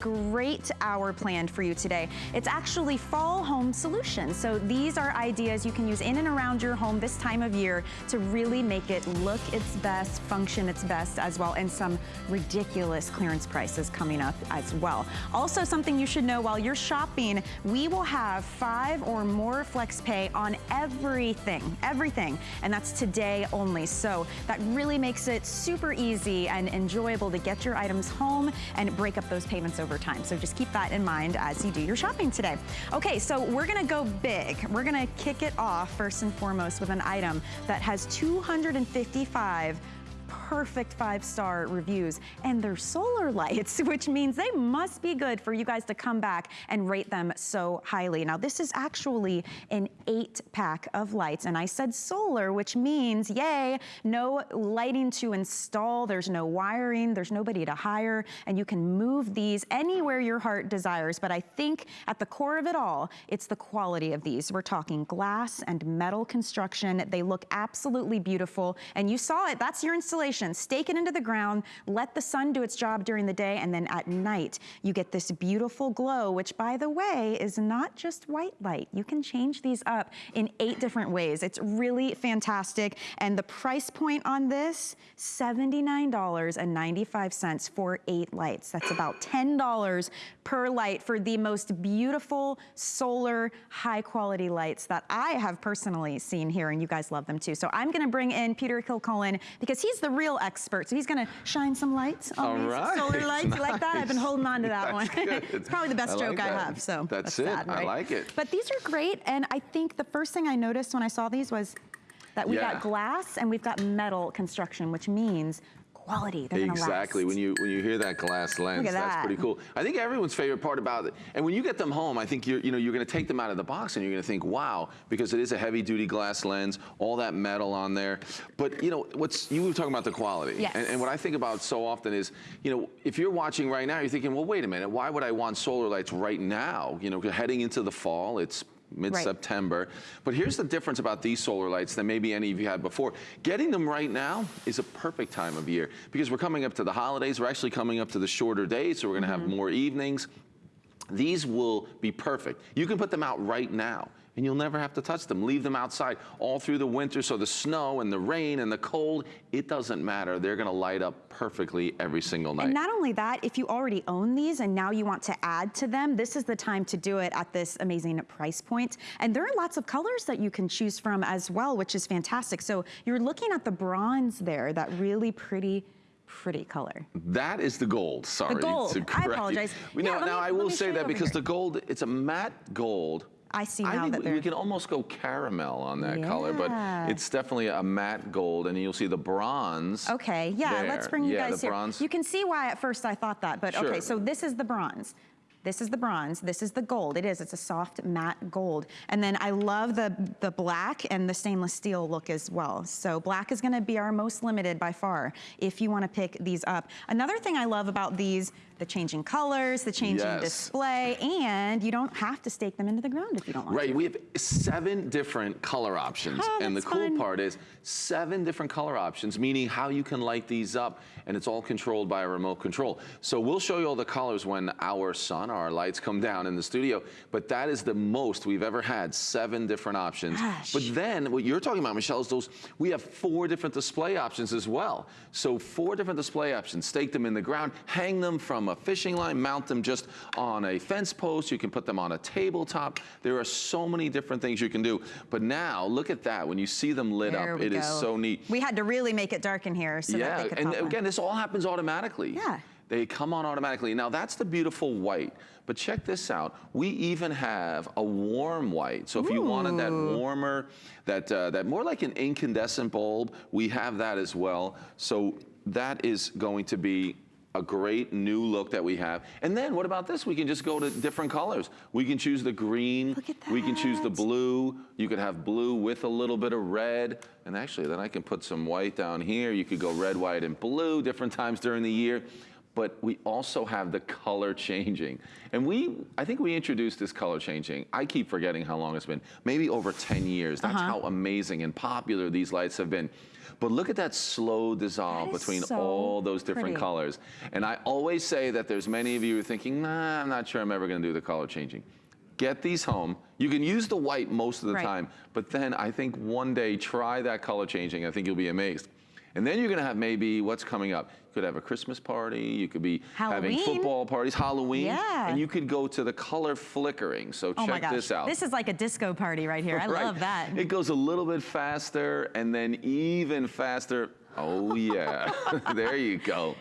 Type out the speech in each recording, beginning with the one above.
Great hour planned for you today. It's actually fall home solutions. So these are ideas you can use in and around your home this time of year to really make it look its best, function its best as well, and some ridiculous clearance prices coming up as well. Also something you should know while you're shopping, we will have five or more flex pay on everything, everything. And that's today only. So that really makes it super easy and enjoyable to get your items home and break up those payments over over time. So just keep that in mind as you do your shopping today. Okay, so we're gonna go big. We're gonna kick it off first and foremost with an item that has 255 perfect five-star reviews. And they're solar lights, which means they must be good for you guys to come back and rate them so highly. Now, this is actually an eight pack of lights. And I said solar, which means, yay, no lighting to install. There's no wiring. There's nobody to hire. And you can move these anywhere your heart desires. But I think at the core of it all, it's the quality of these. We're talking glass and metal construction. They look absolutely beautiful. And you saw it. That's your installation Stake it into the ground, let the sun do its job during the day, and then at night, you get this beautiful glow, which by the way, is not just white light. You can change these up in eight different ways. It's really fantastic. And the price point on this, $79.95 for eight lights. That's about $10 per light for the most beautiful solar high quality lights that I have personally seen here and you guys love them too. So I'm gonna bring in Peter Kilcullen because he's the real expert. So he's gonna shine some lights on All these right. solar lights. Nice. You like that? I've been holding on to that one. it's probably the best I like joke I have. So that's, that's it. sad, right? I like it. But these are great. And I think the first thing I noticed when I saw these was that we Yeah. got glass and we've got metal construction, which means quality. They're Exactly. When you when you hear that glass lens, at that's pretty cool. I think everyone's favorite part about it. And when you get them home, I think you're you know you're going to take them out of the box and you're going to think, wow, because it is a heavy duty glass lens, all that metal on there. But you know what's you were talking about the quality. Yes. And, and what I think about so often is, you know, if you're watching right now, you're thinking, well, wait a minute, why would I want solar lights right now? You know, heading into the fall, it's mid-September. But here's the difference about these solar lights than maybe any of you had before. Getting them right now is a perfect time of year because we're coming up to the holidays. We're actually coming up to the shorter days, so we're gonna have mm-hmm. more evenings. These will be perfect. You can put them out right now and you'll never have to touch them. Leave them outside all through the winter so the snow and the rain and the cold, it doesn't matter. They're gonna light up perfectly every single night. And not only that, if you already own these and now you want to add to them, this is the time to do it at this amazing price point. And there are lots of colors that you can choose from as well, which is fantastic. So you're looking at the bronze there, that really pretty pretty color. That is the gold, sorry. The gold. I correct you. apologize. We Yeah, know, now me- I will say that because here. the gold, it's a matte gold. I see I now think that we- they're... we can almost go caramel on that color, but it's definitely a matte gold, and you'll see the bronze. Okay, yeah, let's bring you Yeah, guys the here. bronze. You can see why at first I thought that, but okay, so this is the bronze. This is the bronze, this is the gold. It is, it's a soft matte gold. And then I love the, the black and the stainless steel look as well. So black is gonna be our most limited by far if you wanna pick these up. Another thing I love about these, the changing colors, the changing Yes. display, and you don't have to stake them into the ground if you don't want Right, to. Right, we have seven different color options. Oh, and the cool fun. part is seven different color options, meaning how you can light these up, and it's all controlled by a remote control. So we'll show you all the colors when our sun, our lights come down in the studio, but that is the most we've ever had, seven different options. Gosh. But then what you're talking about, Michelle, is those, we have four different display options as well. So four different display options, stake them in the ground, hang them from a fishing line, mount them just on a fence post, you can put them on a tabletop. There are so many different things you can do. But now, look at that, when you see them lit There up, it is go. so neat. We had to really make it dark in here so that yeah, they could and again, this all happens automatically. Yeah. They come on automatically. Now that's the beautiful white, but check this out. We even have a warm white. So if you wanted that warmer, that, uh, that more like an incandescent bulb, we have that as well. So that is going to be a great new look that we have. And then what about this? We can just go to different colors. We can choose the green. Look at We can choose the blue. You could have blue with a little bit of red. And actually, then I can put some white down here. You could go red, white, and blue different times during the year. but we also have the color changing. And we, I think we introduced this color changing. I keep forgetting how long it's been. Maybe over 10 years. That's uh -huh. how amazing and popular these lights have been. But look at that slow dissolve between so all those different pretty. colors. And I always say that there's many of you who are thinking, nah, I'm not sure I'm ever gonna do the color changing. Get these home. You can use the white most of the right. time, but then I think one day try that color changing. I think you'll be amazed. And then you're going to have maybe what's coming up. You could have a Christmas party. You could be Halloween. having football parties, Halloween. Yeah. And you could go to the color flickering. So oh check this out. This is like a disco party right here. I right. love that. It goes a little bit faster and then even faster. Oh, yeah. there you go.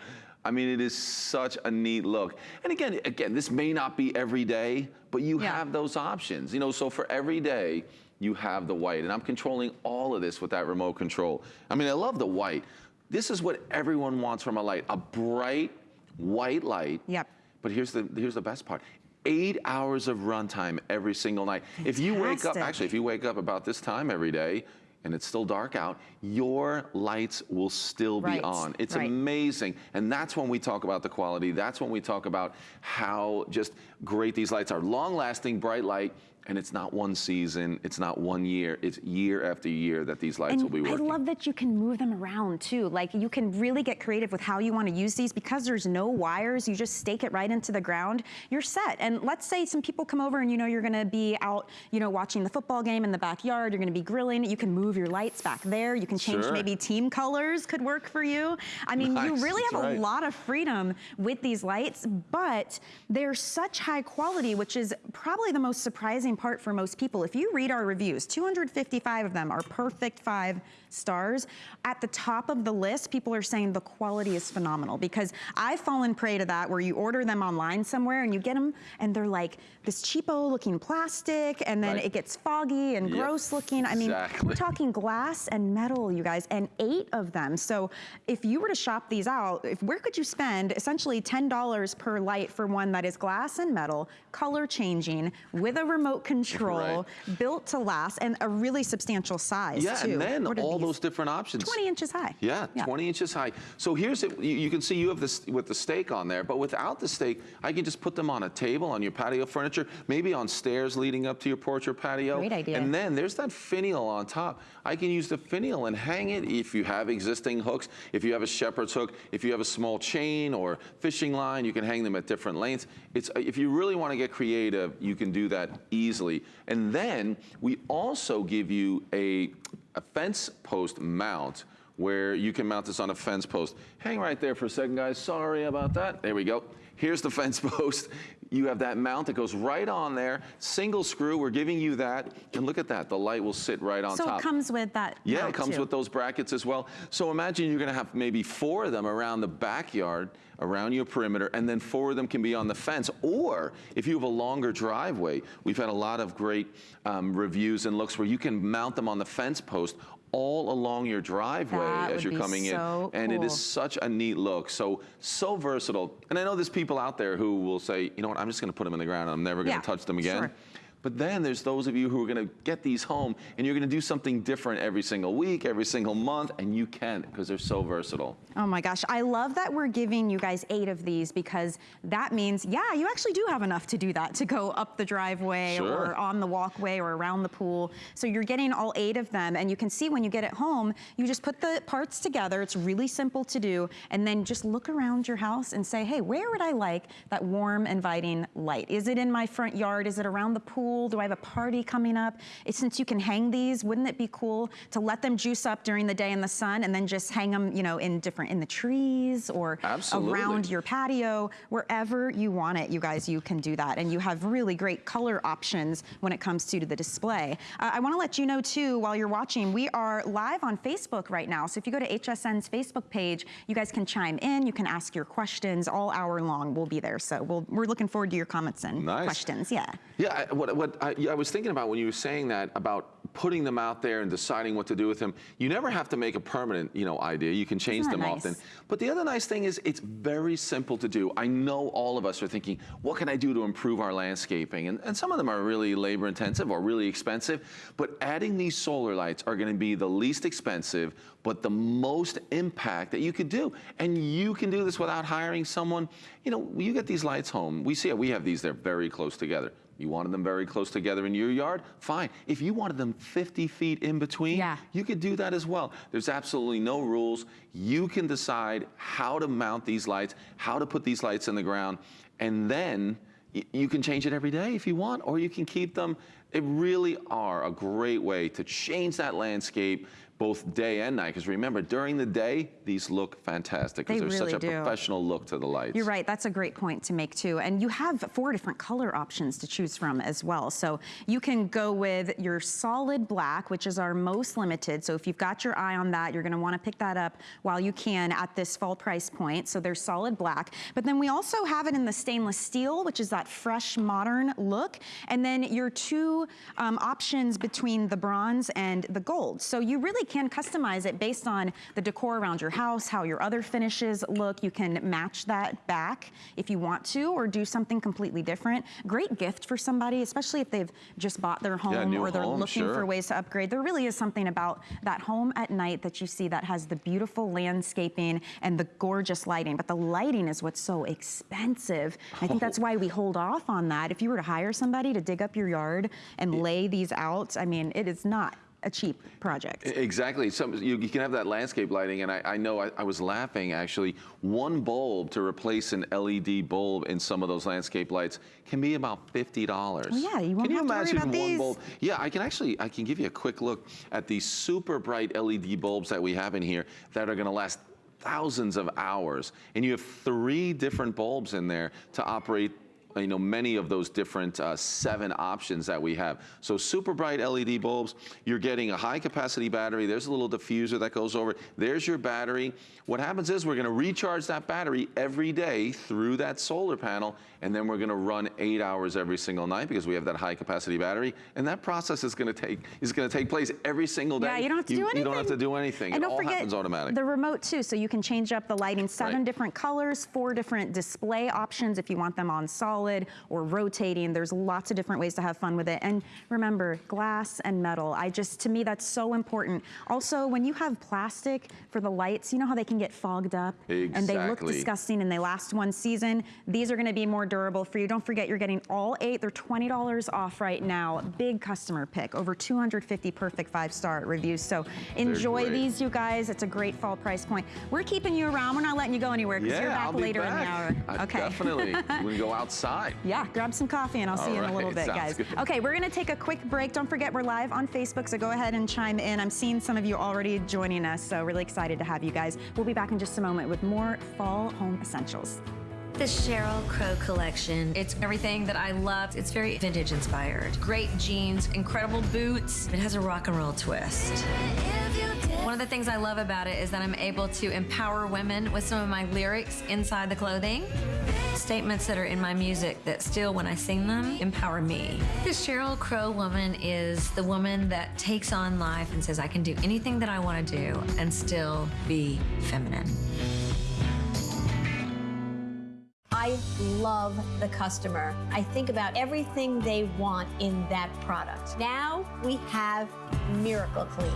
I mean, it is such a neat look. And again, again, this may not be every day, but you yeah. have those options. You know, so for every day, you have the white. And I'm controlling all of this with that remote control. I mean, I love the white. This is what everyone wants from a light, a bright white light. Yep. But here's the, here's the best part. Eight hours of runtime every single night. Fantastic. If you wake up, actually, if you wake up about this time every day, and it's still dark out, your lights will still be right. on. It's right. amazing. And that's when we talk about the quality. That's when we talk about how just great these lights are. Long lasting, bright light. And it's not one season, it's not one year, it's year after year that these lights and will be working. I love that you can move them around too. Like you can really get creative with how you want to use these because there's no wires, you just stake it right into the ground, you're set. And let's say some people come over and you know you're gonna be out, you know, watching the football game in the backyard, you're gonna be grilling, you can move your lights back there, you can change sure. maybe team colors could work for you. I mean, nice. you really have right. a lot of freedom with these lights, but they're such high quality, which is probably the most surprising part for most people. If you read our reviews, 255 of them are perfect five stars. At the top of the list, people are saying the quality is phenomenal because I've fallen prey to that where you order them online somewhere and you get them and they're like this cheapo looking plastic and then right. it gets foggy and yep. gross looking. I mean, exactly. we're talking glass and metal, you guys, and eight of them. So if you were to shop these out, if, where could you spend essentially $10 per light for one that is glass and metal, color changing, with a remote control, right. built to last, and a really substantial size yeah, too. and then all those different options. 20 inches high. Yeah, yeah. 20 inches high. So here's it. You, you, can see you have this with the stake on there, but without the stake, I can just put them on a table on your patio furniture, maybe on stairs leading up to your porch or patio. Great idea. And then there's that finial on top. I can use the finial and hang it if you have existing hooks, if you have a shepherd's hook, if you have a small chain or fishing line, you can hang them at different lengths. It's, if you really want to get creative, you can do that easily. And then we also give you a a fence post mount where you can mount this on a fence post. Hang right there for a second, guys. Sorry about that. There we go. Here's the fence post. You have that mount that goes right on there. Single screw, we're giving you that. And look at that, the light will sit right on so top. So it comes with that Yeah, it comes too. with those brackets as well. So imagine you're gonna have maybe four of them around the backyard, around your perimeter, and then four of them can be on the fence. Or if you have a longer driveway, we've had a lot of great um, reviews and looks where you can mount them on the fence post all along your driveway that as you're coming so in. And cool. it is such a neat look. So, so versatile. And I know there's people out there who will say, you know what, I'm just gonna put them in the ground. I'm never gonna yeah, touch them again. Sure. But then there's those of you who are going to get these home and you're going to do something different every single week, every single month, and you can because they're so versatile. Oh my gosh, I love that we're giving you guys eight of these because that means, yeah, you actually do have enough to do that, to go up the driveway sure. or on the walkway or around the pool. So you're getting all eight of them and you can see when you get it home, you just put the parts together. It's really simple to do. And then just look around your house and say, hey, where would I like that warm, inviting light? Is it in my front yard? Is it around the pool? Pool? Do I have a party coming up? since you can hang these, wouldn't it be cool to let them juice up during the day in the sun and then just hang them, you know, in different, in the trees or Absolutely. around your patio, wherever you want it, you guys, you can do that. And you have really great color options when it comes to the display. Uh, I wanna let you know too, while you're watching, we are live on Facebook right now. So if you go to HSN's Facebook page, you guys can chime in, you can ask your questions all hour long. We'll be there. So we we are looking forward to your comments and nice. questions. Yeah. Yeah, what, what I, I, was thinking about when you were saying that about putting them out there and deciding what to do with them. You never have to make a permanent, you know, idea. You can change them nice? often. But the other nice thing is it's very simple to do. I know all of us are thinking, what can I do to improve our landscaping? And, and some of them are really labor intensive or really expensive. But adding these solar lights are going to be the least expensive, but the most impact that you could do. And you can do this without hiring someone. You know, you get these lights home. We see it. We have these. They're very close together. You wanted them very close together in your yard? Fine. If you wanted them 50 feet in between, yeah. you could do that as well. There's absolutely no rules. You can decide how to mount these lights, how to put these lights in the ground, and then you can change it every day if you want, or you can keep them. It really are a great way to change that landscape, both day and night. Because remember, during the day, these look fantastic because there's really such a do. professional look to the lights. You're right. That's a great point to make too. And you have four different color options to choose from as well. So you can go with your solid black, which is our most limited. So if you've got your eye on that, you're going to want to pick that up while you can at this fall price point. So there's solid black. But then we also have it in the stainless steel, which is that fresh, modern look. And then your two um, options between the bronze and the gold. So you really can customize it based on the decor around your house, how your other finishes look. You can match that back if you want to or do something completely different. Great gift for somebody, especially if they've just bought their home yeah, or they're home, looking sure. for ways to upgrade. There really is something about that home at night that you see that has the beautiful landscaping and the gorgeous lighting. But the lighting is what's so expensive. I think that's oh. why we hold off on that. If you were to hire somebody to dig up your yard and lay these out, I mean, it is not a cheap project. Exactly. Some, you, you can have that landscape lighting, and I, I know I, I, was laughing actually. One bulb to replace an LED bulb in some of those landscape lights can be about fifty dollars. Oh, yeah, you won't can you have to worry imagine about one these. bulb? Yeah, I can actually I can give you a quick look at these super bright LED bulbs that we have in here that are going to last thousands of hours, and you have three different bulbs in there to operate you know, many of those different uh, seven options that we have. So super bright LED bulbs, you're getting a high capacity battery. There's a little diffuser that goes over. There's your battery. What happens is we're gonna recharge that battery every day through that solar panel, and then we're gonna run eight hours every single night because we have that high capacity battery. And that process is gonna take is gonna take place every single day. Yeah, you don't have to do anything. You don't have to do anything. And it don't all forget happens automatic. the remote too, so you can change up the lighting. Seven Right. different colors, four different display options if you want them on solid or rotating. There's lots of different ways to have fun with it. And remember, glass and metal. I just, to me, that's so important. Also, when you have plastic for the lights, you know how they can get fogged up and they look disgusting and they last one season. These are gonna be more durable for you. Don't forget, you're getting all eight. They're $20 off right now. Big customer pick. Over 250 perfect five-star reviews. So enjoy these, you guys. It's a great fall price point. We're keeping you around. We're not letting you go anywhere because yeah, you're back later back. in the hour. I- okay. Definitely. we go outside. Yeah, grab some coffee and I'll see All you in a little bit, guys. good. Okay, we're gonna take a quick break. Don't forget we're live on Facebook, so go ahead and chime in. I'm seeing some of you already joining us, so really excited to have you guys. We'll be back in just a moment with more fall home essentials. The Sheryl Crow collection. It's everything that I love. It's very vintage inspired. Great jeans, incredible boots. It has a rock and roll twist. One of the things I love about it is that I'm able to empower women with some of my lyrics inside the clothing. Statements that are in my music that still, when I sing them, empower me. The Sheryl Crow woman is the woman that takes on life and says, I can do anything that I want to do and still be feminine. I love the customer. I think about everything they want in that product. Now we have Miracle Clean.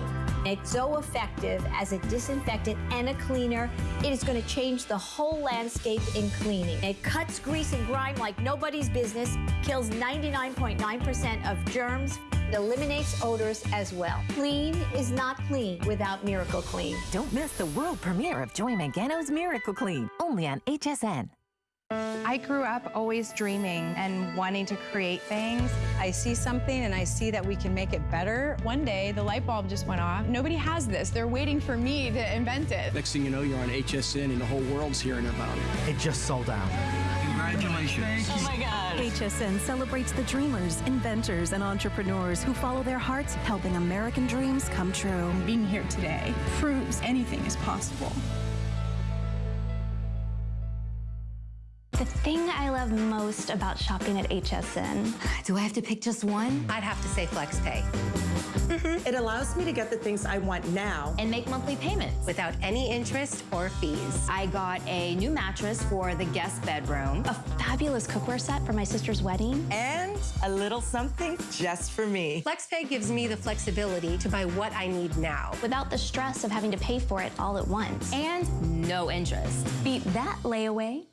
It's so effective as a disinfectant and a cleaner. It is going to change the whole landscape in cleaning. It cuts grease and grime like nobody's business, kills 99.9% of germs, eliminates odors as well. Clean is not clean without Miracle Clean. Don't miss the world premiere of Joy Mangano's Miracle Clean, only on HSN. I grew up always dreaming and wanting to create things. I see something and I see that we can make it better. One day, the light bulb just went off. Nobody has this. They're waiting for me to invent it. Next thing you know, you're on HSN and the whole world's hearing about it. It just sold out. Congratulations. Oh my God. HSN celebrates the dreamers, inventors, and entrepreneurs who follow their hearts, helping American dreams come true. Being here today proves anything is possible. The thing I love most about shopping at HSN. Do I have to pick just one? I'd have to say FlexPay. Mm -hmm. It allows me to get the things I want now. And make monthly payments. Without any interest or fees. I got a new mattress for the guest bedroom. A fabulous cookware set for my sister's wedding. And a little something just for me. FlexPay gives me the flexibility to buy what I need now. Without the stress of having to pay for it all at once. And no interest. Beat that layaway.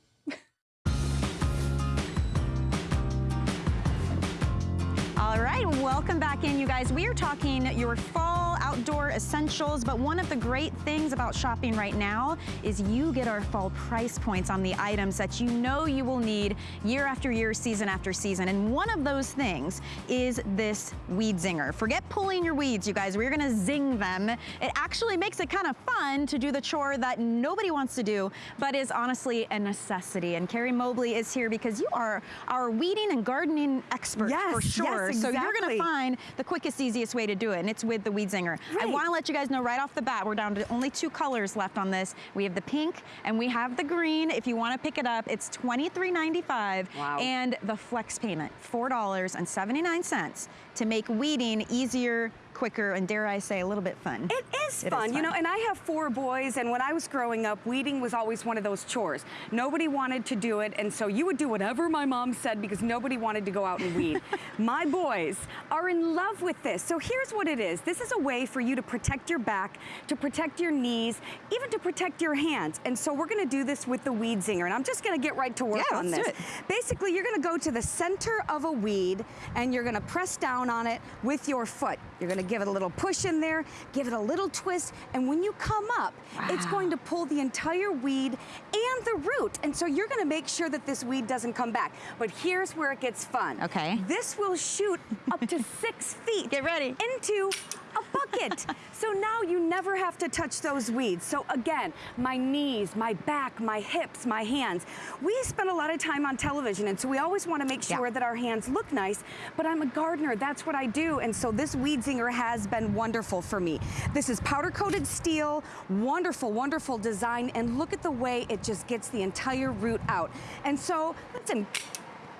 All right, welcome back in, you guys. We are talking your fall outdoor essentials, but one of the great things about shopping right now is you get our fall price points on the items that you know you will need year after year, season after season. And one of those things is this weed zinger. Forget pulling your weeds, you guys. We're gonna zing them. It actually makes it kind of fun to do the chore that nobody wants to do, but is honestly a necessity. And Carrie Mobley is here because you are our weeding and gardening expert yes, for sure. Yes, exactly. So you're gonna find the quickest, easiest way to do it, and it's with the Weed Zinger. Right. I wanna let you guys know right off the bat, we're down to only two colors left on this. We have the pink and we have the green. If you wanna pick it up, it's $23.95. Wow. And the flex payment, $4.79 to make weeding easier, quicker, and dare I say, a little bit fun. It is, it fun. is fun, you know, and I have four boys, and when I was growing up, weeding was always one of those chores. Nobody wanted to do it, and so you would do whatever my mom said because nobody wanted to go out and weed. my boys are in love with this. So here's what it is. This is a way for you to protect your back, to protect your knees, even to protect your hands. And so we're gonna do this with the Weed Zinger, and I'm just gonna get right to work yeah, on this. Basically, you're gonna go to the center of a weed, and you're gonna press down on it with your foot. You're gonna give it a little push in there, give it a little twist, and when you come up, wow. it's going to pull the entire weed and the root. And so you're gonna make sure that this weed doesn't come back. But here's where it gets fun. Okay. This will shoot up to six feet. Get ready. Into a bucket. so now you never have to touch those weeds. So again, my knees, my back, my hips, my hands. We spend a lot of time on television and so we always want to make sure yeah. that our hands look nice, but I'm a gardener, that's what I do. And so this weed zinger has been wonderful for me. This is powder coated steel, wonderful, wonderful design, and look at the way it just gets the entire root out. And so, listen,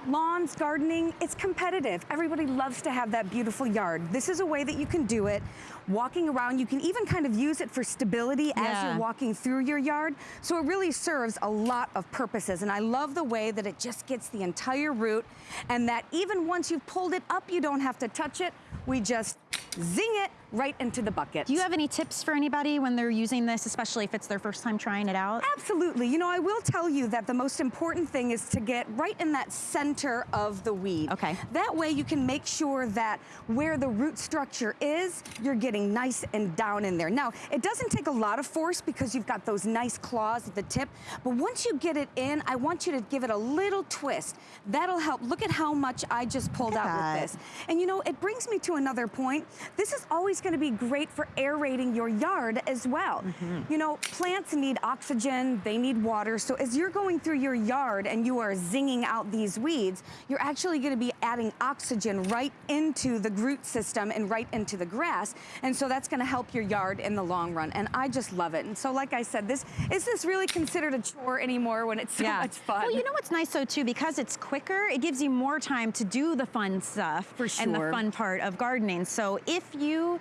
lawns, gardening, it's competitive. Everybody loves to have that beautiful yard. This is a way that you can do it. Walking around, you can even kind of use it for stability yeah. as you're walking through your yard. So it really serves a lot of purposes. And I love the way that it just gets the entire root and that even once you've pulled it up, you don't have to touch it. We just zing it right into the bucket. Do you have any tips for anybody when they're using this, especially if it's their first time trying it out? Absolutely. You know, I will tell you that the most important thing is to get right in that center of the weed. Okay. That way you can make sure that where the root structure is, you're getting nice and down in there. Now, it doesn't take a lot of force because you've got those nice claws at the tip, but once you get it in, I want you to give it a little twist. That'll help. Look at how much I just pulled out that. with this. And you know, it brings me to another point. This is always going to be great for aerating your yard as well. Mm -hmm. You know, plants need oxygen, they need water. So as you're going through your yard and you are zinging out these weeds, you're actually going to be adding oxygen right into the root system and right into the grass. And so that's going to help your yard in the long run. And I just love it. And so like I said, this is this really considered a chore anymore when it's so yeah. much fun? Well, you know what's nice though too, because it's quicker, it gives you more time to do the fun stuff For sure. and the fun part of gardening. So if you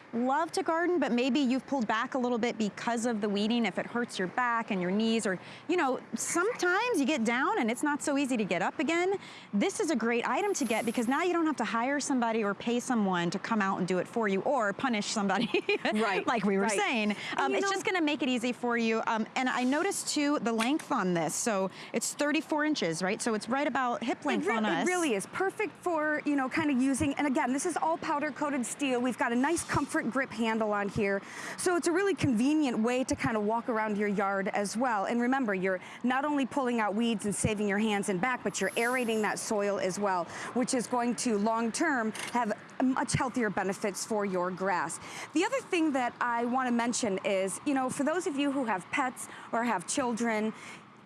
love to garden, but maybe you've pulled back a little bit because of the weeding, if it hurts your back and your knees, or, you know, sometimes you get down and it's not so easy to get up again. This is a great item to get because now you don't have to hire somebody or pay someone to come out and do it for you or punish somebody, right. like we were right. saying. Um, it's know, just gonna make it easy for you. Um, and I noticed too, the length on this. So it's 34 inches, right? So it's right about hip length on us. It really is perfect for, you know, kind of using, and again, this is all powder coated steel. We've got a nice comfort grip handle on here. So it's a really convenient way to kind of walk around your yard as well. And remember, you're not only pulling out weeds and saving your hands and back, but you're aerating that soil as well, which is going to long term have much healthier benefits for your grass. The other thing that I want to mention is, you know, for those of you who have pets or have children,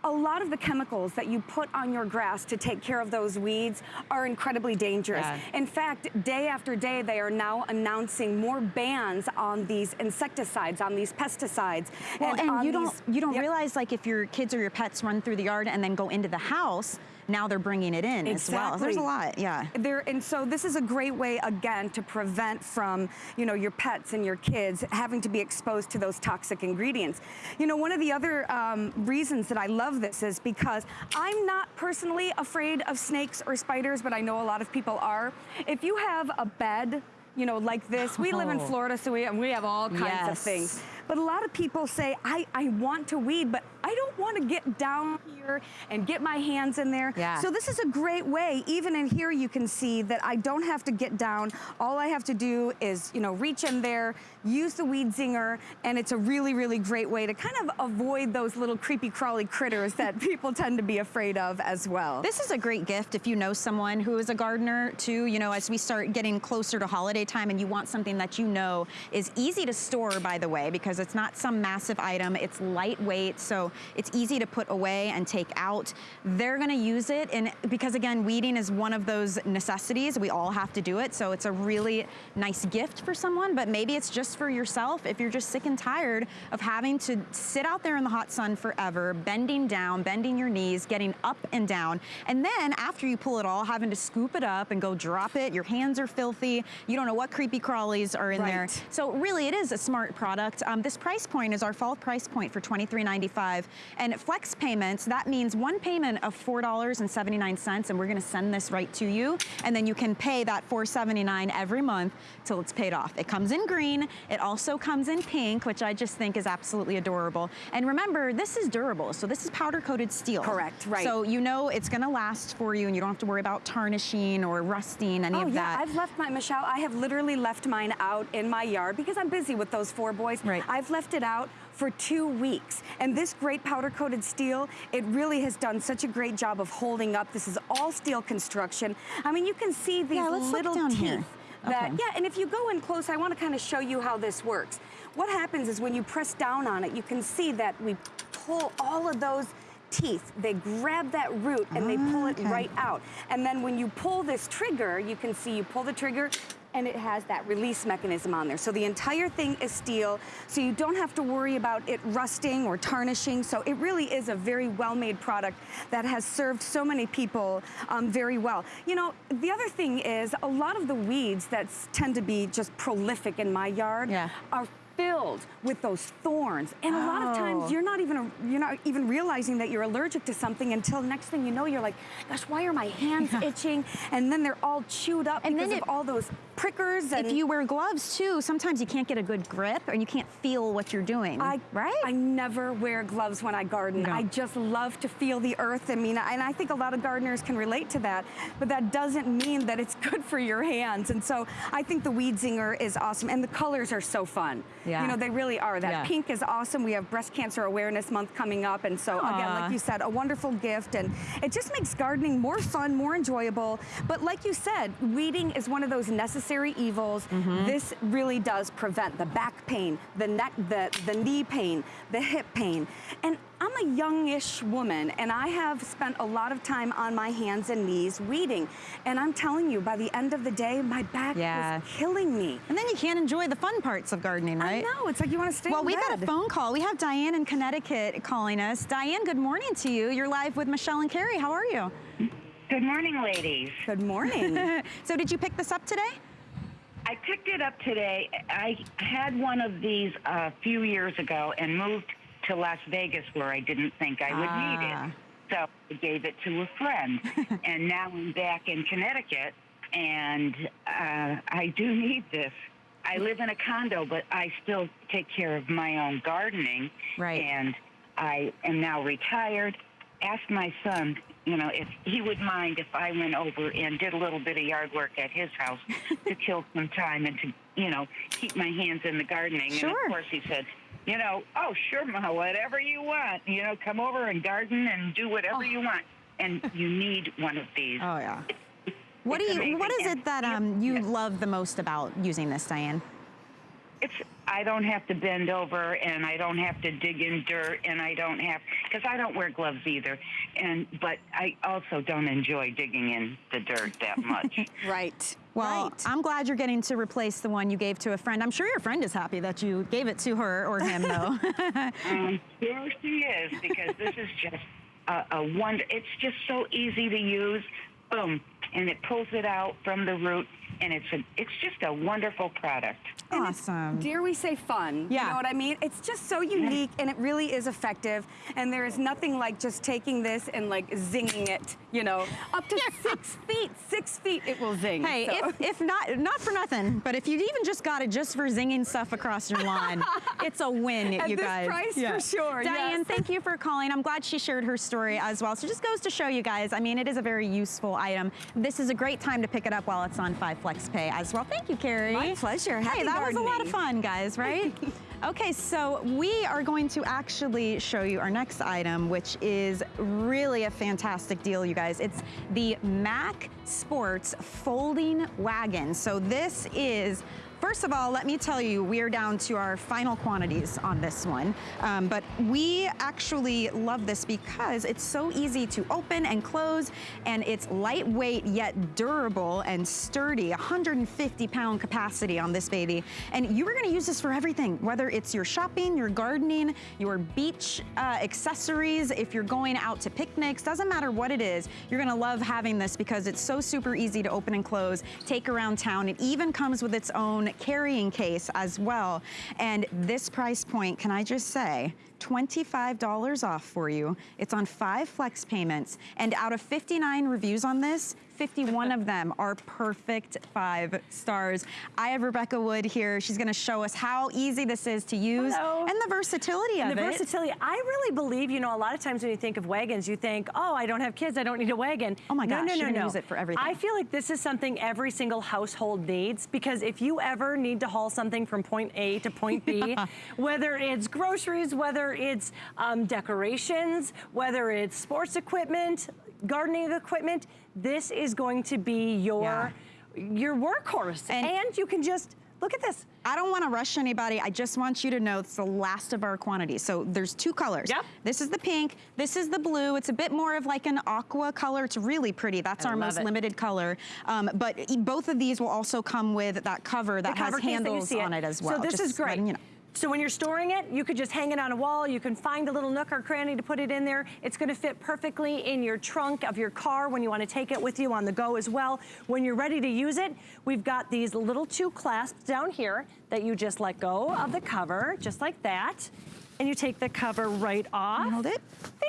a lot of the chemicals that you put on your grass to take care of those weeds are incredibly dangerous. Yeah. In fact, day after day, they are now announcing more bans on these insecticides, on these pesticides. Well, and, and you don't you don't yep. realize like if your kids or your pets run through the yard and then go into the house, now they're bringing it in exactly. as well. There's a lot, yeah. There, and so this is a great way, again, to prevent from, you know, your pets and your kids having to be exposed to those toxic ingredients. You know, one of the other um, reasons that I love this is because I'm not personally afraid of snakes or spiders, but I know a lot of people are. If you have a bed you know, like this. We live in oh. Florida, so we, we have all kinds yes. of things. But a lot of people say, I, I want to weed, but I don't want to get down here and get my hands in there. Yeah. So this is a great way, even in here you can see that I don't have to get down. All I have to do is, you know, reach in there, use the weed zinger, and it's a really, really great way to kind of avoid those little creepy crawly critters that people tend to be afraid of as well. This is a great gift if you know someone who is a gardener too, you know, as we start getting closer to holiday time and you want something that you know is easy to store, by the way, because it's not some massive item. It's lightweight, so it's easy to put away and take out. They're gonna use it, and because again, weeding is one of those necessities. We all have to do it, so it's a really nice gift for someone, but maybe it's just for yourself if you're just sick and tired of having to sit out there in the hot sun forever, bending down, bending your knees, getting up and down, and then after you pull it all, having to scoop it up and go drop it. Your hands are filthy. You don't know what creepy crawlies are in right. there. So really, it is a smart product. Um, this price point is our fall price point for $23.95. And flex payments, that means one payment of $4.79, and we're gonna send this right to you. And then you can pay that $4.79 every month till it's paid off. It comes in green. It also comes in pink, which I just think is absolutely adorable. And remember, this is durable. So this is powder coated steel. Correct, right. So you know it's gonna last for you and you don't have to worry about tarnishing or rusting, any oh, of yeah. that. I've left my, Michelle, I have literally left mine out in my yard because I'm busy with those four boys. Right. I've left it out for two weeks. And this great powder coated steel, it really has done such a great job of holding up. This is all steel construction. I mean, you can see these yeah, little teeth. Here. That, okay. Yeah, and if you go in close, I want to kind of show you how this works. What happens is when you press down on it, you can see that we pull all of those teeth. They grab that root and they pull it okay. right out. And then when you pull this trigger, you can see you pull the trigger, and it has that release mechanism on there. So the entire thing is steel, so you don't have to worry about it rusting or tarnishing. So it really is a very well-made product that has served so many people um, very well. You know, the other thing is a lot of the weeds that tend to be just prolific in my yard yeah. are filled with those thorns. And a lot of times Oh. you're not even you're not even realizing that you're allergic to something until next thing you know you're like, gosh, why are my hands itching? And then they're all chewed up And because then of all those prickers. And If you wear gloves too, sometimes you can't get a good grip and you can't feel what you're doing, I, right? I never wear gloves when I garden. No. I just love to feel the earth. I mean, and I think a lot of gardeners can relate to that, but that doesn't mean that it's good for your hands. And so I think the Weed Zinger is awesome. And the colors are so fun. Yeah. You know, they really are. That Yeah. pink is awesome. We have Breast Cancer Awareness Month coming up. And so, again, like you said, a wonderful gift. And it just makes gardening more fun, more enjoyable. But like you said, weeding is one of those necessary evils. Mm-hmm. This really does prevent the back pain, the neck, the, the knee pain, the hip pain. And I'm a youngish woman and I have spent a lot of time on my hands and knees weeding. And I'm telling you, by the end of the day, my back Yeah. was killing me. And then you can't enjoy the fun parts of gardening, right? I know, it's like you want to stay Well, we've got a phone call. We have Diane in Connecticut calling us. Diane, good morning to you. You're live with Michelle and Carrie. How are you? Good morning, ladies. Good morning. so did you pick this up today? I picked it up today. I had one of these a few years ago and moved to Las Vegas where I didn't think I would need Ah. it. So I gave it to a friend. and now I'm back in Connecticut and uh, I do need this. I live in a condo, but I still take care of my own gardening. Right. And I am now retired. Asked my son, you know, if he would mind if I went over and did a little bit of yard work at his house to kill some time and to, you know, keep my hands in the gardening. And Sure. of course he said, you know, oh, sure, Ma, whatever you want. You know, come over and garden and do whatever you want. And you need one of these. Oh yeah. What do you? amazing. What is it that um, you love the most about using this, Diane? It's I don't have to bend over and I don't have to dig in dirt and I don't have because I don't wear gloves either. And but I also don't enjoy digging in the dirt that much. right. Well, right. I'm glad you're getting to replace the one you gave to a friend. I'm sure your friend is happy that you gave it to her or him, though. um, sure she is because this is just a, a wonder. It's just so easy to use. Boom, and it pulls it out from the root and it's a, it's just a wonderful product. Awesome. Dare we say fun? Yeah. You know what I mean? It's just so unique and it really is effective. And there is nothing like just taking this and like zinging it, you know, up to six feet, six feet it will zing. Hey, so. if, if not, not for nothing, but if you even just got it just for zinging stuff across your lawn, it's a win, At you this guys. price, yeah. for sure, Diane, yes. thank you for calling. I'm glad she shared her story as well. So just goes to show you guys, I mean, it is a very useful item. This is a great time to pick it up while it's on 5 Flex Pay as well. Thank you, Carrie. My pleasure. Happy hey, that was a lot of fun, guys, right? okay, so we are going to actually show you our next item, which is really a fantastic deal, you guys. It's the Mac Sports Folding Wagon. So this is First of all, let me tell you, we are down to our final quantities on this one. Um, but we actually love this because it's so easy to open and close, and it's lightweight yet durable and sturdy, 150 pound capacity on this baby. And you are gonna use this for everything, whether it's your shopping, your gardening, your beach uh, accessories, if you're going out to picnics, doesn't matter what it is, you're gonna love having this because it's so super easy to open and close, take around town. It even comes with its own carrying case as well. And this price point, can I just say, $25 off for you. It's on five flex payments. And out of 59 reviews on this, 51 of them are perfect five stars. I have Rebecca Wood here. She's gonna show us how easy this is to use Hello. and the versatility and of the it. The versatility, I really believe, you know, a lot of times when you think of wagons, you think, oh, I don't have kids, I don't need a wagon. Oh my gosh, no, no, no, gonna no. use it for everything. I feel like this is something every single household needs because if you ever need to haul something from point A to point B, whether it's groceries, whether it's um, decorations, whether it's sports equipment, gardening equipment, this is going to be your, yeah. your workhorse. And, and you can just, look at this. I don't want to rush anybody. I just want you to know it's the last of our quantity. So there's two colors. Yep. This is the pink. This is the blue. It's a bit more of like an aqua color. It's really pretty. That's I our most it. limited color. Um, but both of these will also come with that cover that the cover has handles on it. as well. So this just is great. You know. So when you're storing it, you could just hang it on a wall. You can find a little nook or cranny to put it in there. It's gonna fit perfectly in your trunk of your car when you wanna take it with you on the go as well. When you're ready to use it, we've got these little two clasps down here that you just let go of the cover, just like that and you take the cover right off. Hold it.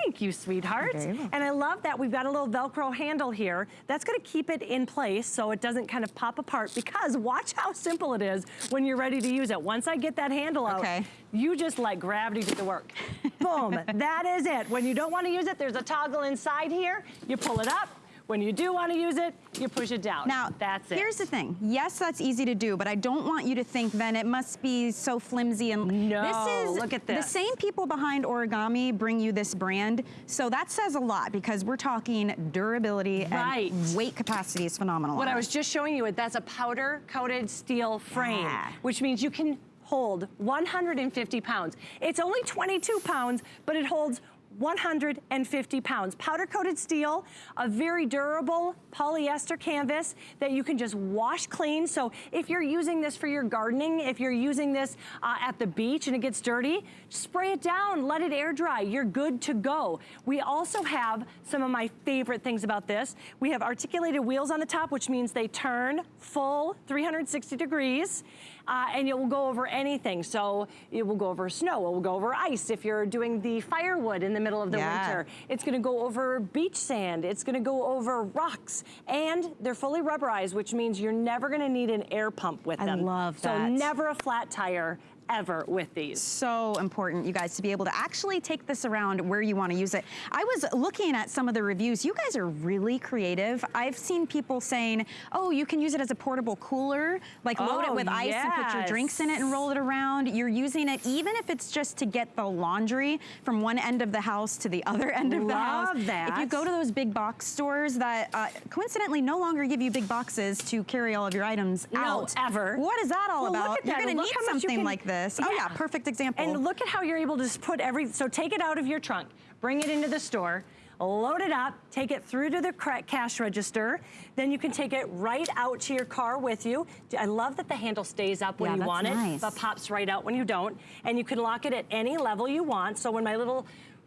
Thank you, sweetheart. Okay. And I love that we've got a little Velcro handle here. That's gonna keep it in place so it doesn't kind of pop apart because watch how simple it is when you're ready to use it. Once I get that handle out, okay. you just let gravity do the work. Boom, that is it. When you don't wanna use it, there's a toggle inside here. You pull it up, when you do want to use it, you push it down. Now, that's it. Here's the thing. Yes, that's easy to do, but I don't want you to think then it must be so flimsy and no. This is look at this. The same people behind origami bring you this brand, so that says a lot because we're talking durability right. and weight capacity is phenomenal. What I was just showing you, it that's a powder coated steel frame, yeah. which means you can hold 150 pounds. It's only 22 pounds, but it holds 150 pounds. Powder coated steel, a very durable polyester canvas that you can just wash clean. So if you're using this for your gardening, if you're using this uh, at the beach and it gets dirty, spray it down, let it air dry. You're good to go. We also have some of my favorite things about this. We have articulated wheels on the top, which means they turn full 360 degrees uh, and it will go over anything. So it will go over snow, it will go over ice if you're doing the firewood in the middle of the yeah. winter. It's gonna go over beach sand, it's gonna go over rocks, and they're fully rubberized, which means you're never gonna need an air pump with them. I love that. So never a flat tire ever with these. So important, you guys, to be able to actually take this around where you want to use it. I was looking at some of the reviews. You guys are really creative. I've seen people saying, oh, you can use it as a portable cooler, like load oh, it with ice yes. and put your drinks in it and roll it around. You're using it even if it's just to get the laundry from one end of the house to the other end of Love the house. Love that. If you go to those big box stores that uh, coincidentally no longer give you big boxes to carry all of your items no, out. ever. What is that all well, about? Look at You're that. gonna look need how much you something can, like this. Oh yeah, perfect example. And look at how you're able to just put every, so take it out of your trunk, bring it into the store, load it up, take it through to the cash register, then you can take it right out to your car with you. I love that the handle stays up when yeah, you want nice. it, but pops right out when you don't. And you can lock it at any level you want. So when my little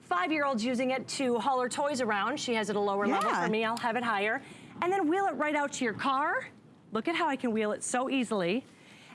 five-year-old's using it to haul her toys around. She has it a lower yeah. level. For me, I'll have it higher. And then wheel it right out to your car. Look at how I can wheel it so easily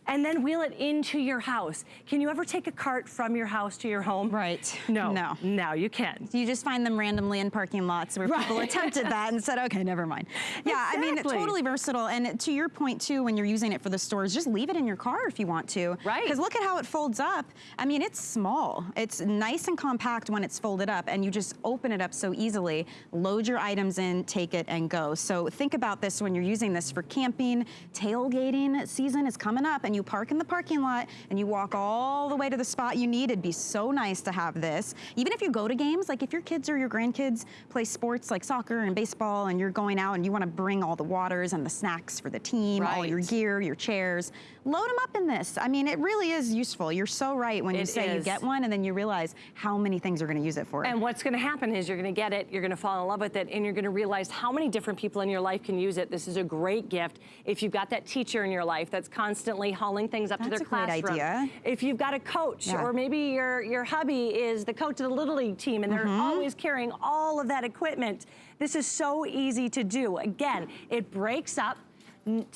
and then wheel it into your house. Can you ever take a cart from your house to your home? Right. No. No. No, you can't. You just find them randomly in parking lots where right. people attempted that and said, okay, never mind. Yeah, exactly. I mean, totally versatile. And to your point too, when you're using it for the stores, just leave it in your car if you want to. Right. Because look at how it folds up. I mean, it's small. It's nice and compact when it's folded up and you just open it up so easily, load your items in, take it and go. So think about this when you're using this for camping, tailgating season is coming up and you park in the parking lot and you walk all the way to the spot you need, it'd be so nice to have this. Even if you go to games, like if your kids or your grandkids play sports like soccer and baseball and you're going out and you want to bring all the waters and the snacks for the team, right. all your gear, your chairs, load them up in this. I mean, it really is useful. You're so right when you say is. you get one and then you realize how many things you're going to use it for. And what's going to happen is you're going to get it, you're going to fall in love with it, and you're going to realize how many different people in your life can use it. This is a great gift. If you've got that teacher in your life that's constantly hauling things up that's to their classroom. Great idea. If you've got a coach, yeah. or maybe your, your hubby is the coach of the Little League team and they're mm -hmm. always carrying all of that equipment, this is so easy to do. Again, it breaks up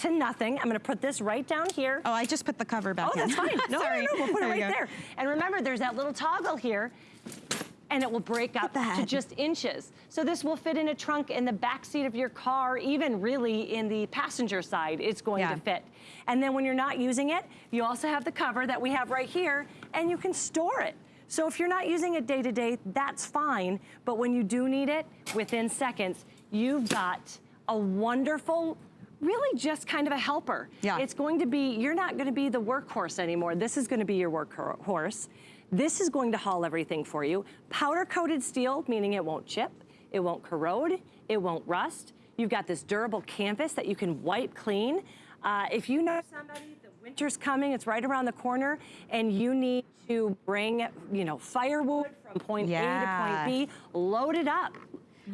to nothing. I'm gonna put this right down here. Oh, I just put the cover back oh, in. Oh, that's fine. No, Sorry. no, no, we'll put there it right there. And remember, there's that little toggle here and it will break up to just inches. So this will fit in a trunk in the back seat of your car, even really in the passenger side, it's going yeah. to fit. And then when you're not using it, you also have the cover that we have right here, and you can store it. So if you're not using it day to day, that's fine. But when you do need it, within seconds, you've got a wonderful really just kind of a helper. Yeah. It's going to be, you're not gonna be the workhorse anymore. This is gonna be your workhorse. This is going to haul everything for you. Powder coated steel, meaning it won't chip, it won't corrode, it won't rust. You've got this durable canvas that you can wipe clean. Uh, if you know somebody, the winter's coming, it's right around the corner, and you need to bring, you know, firewood from point yeah. A to point B, load it up.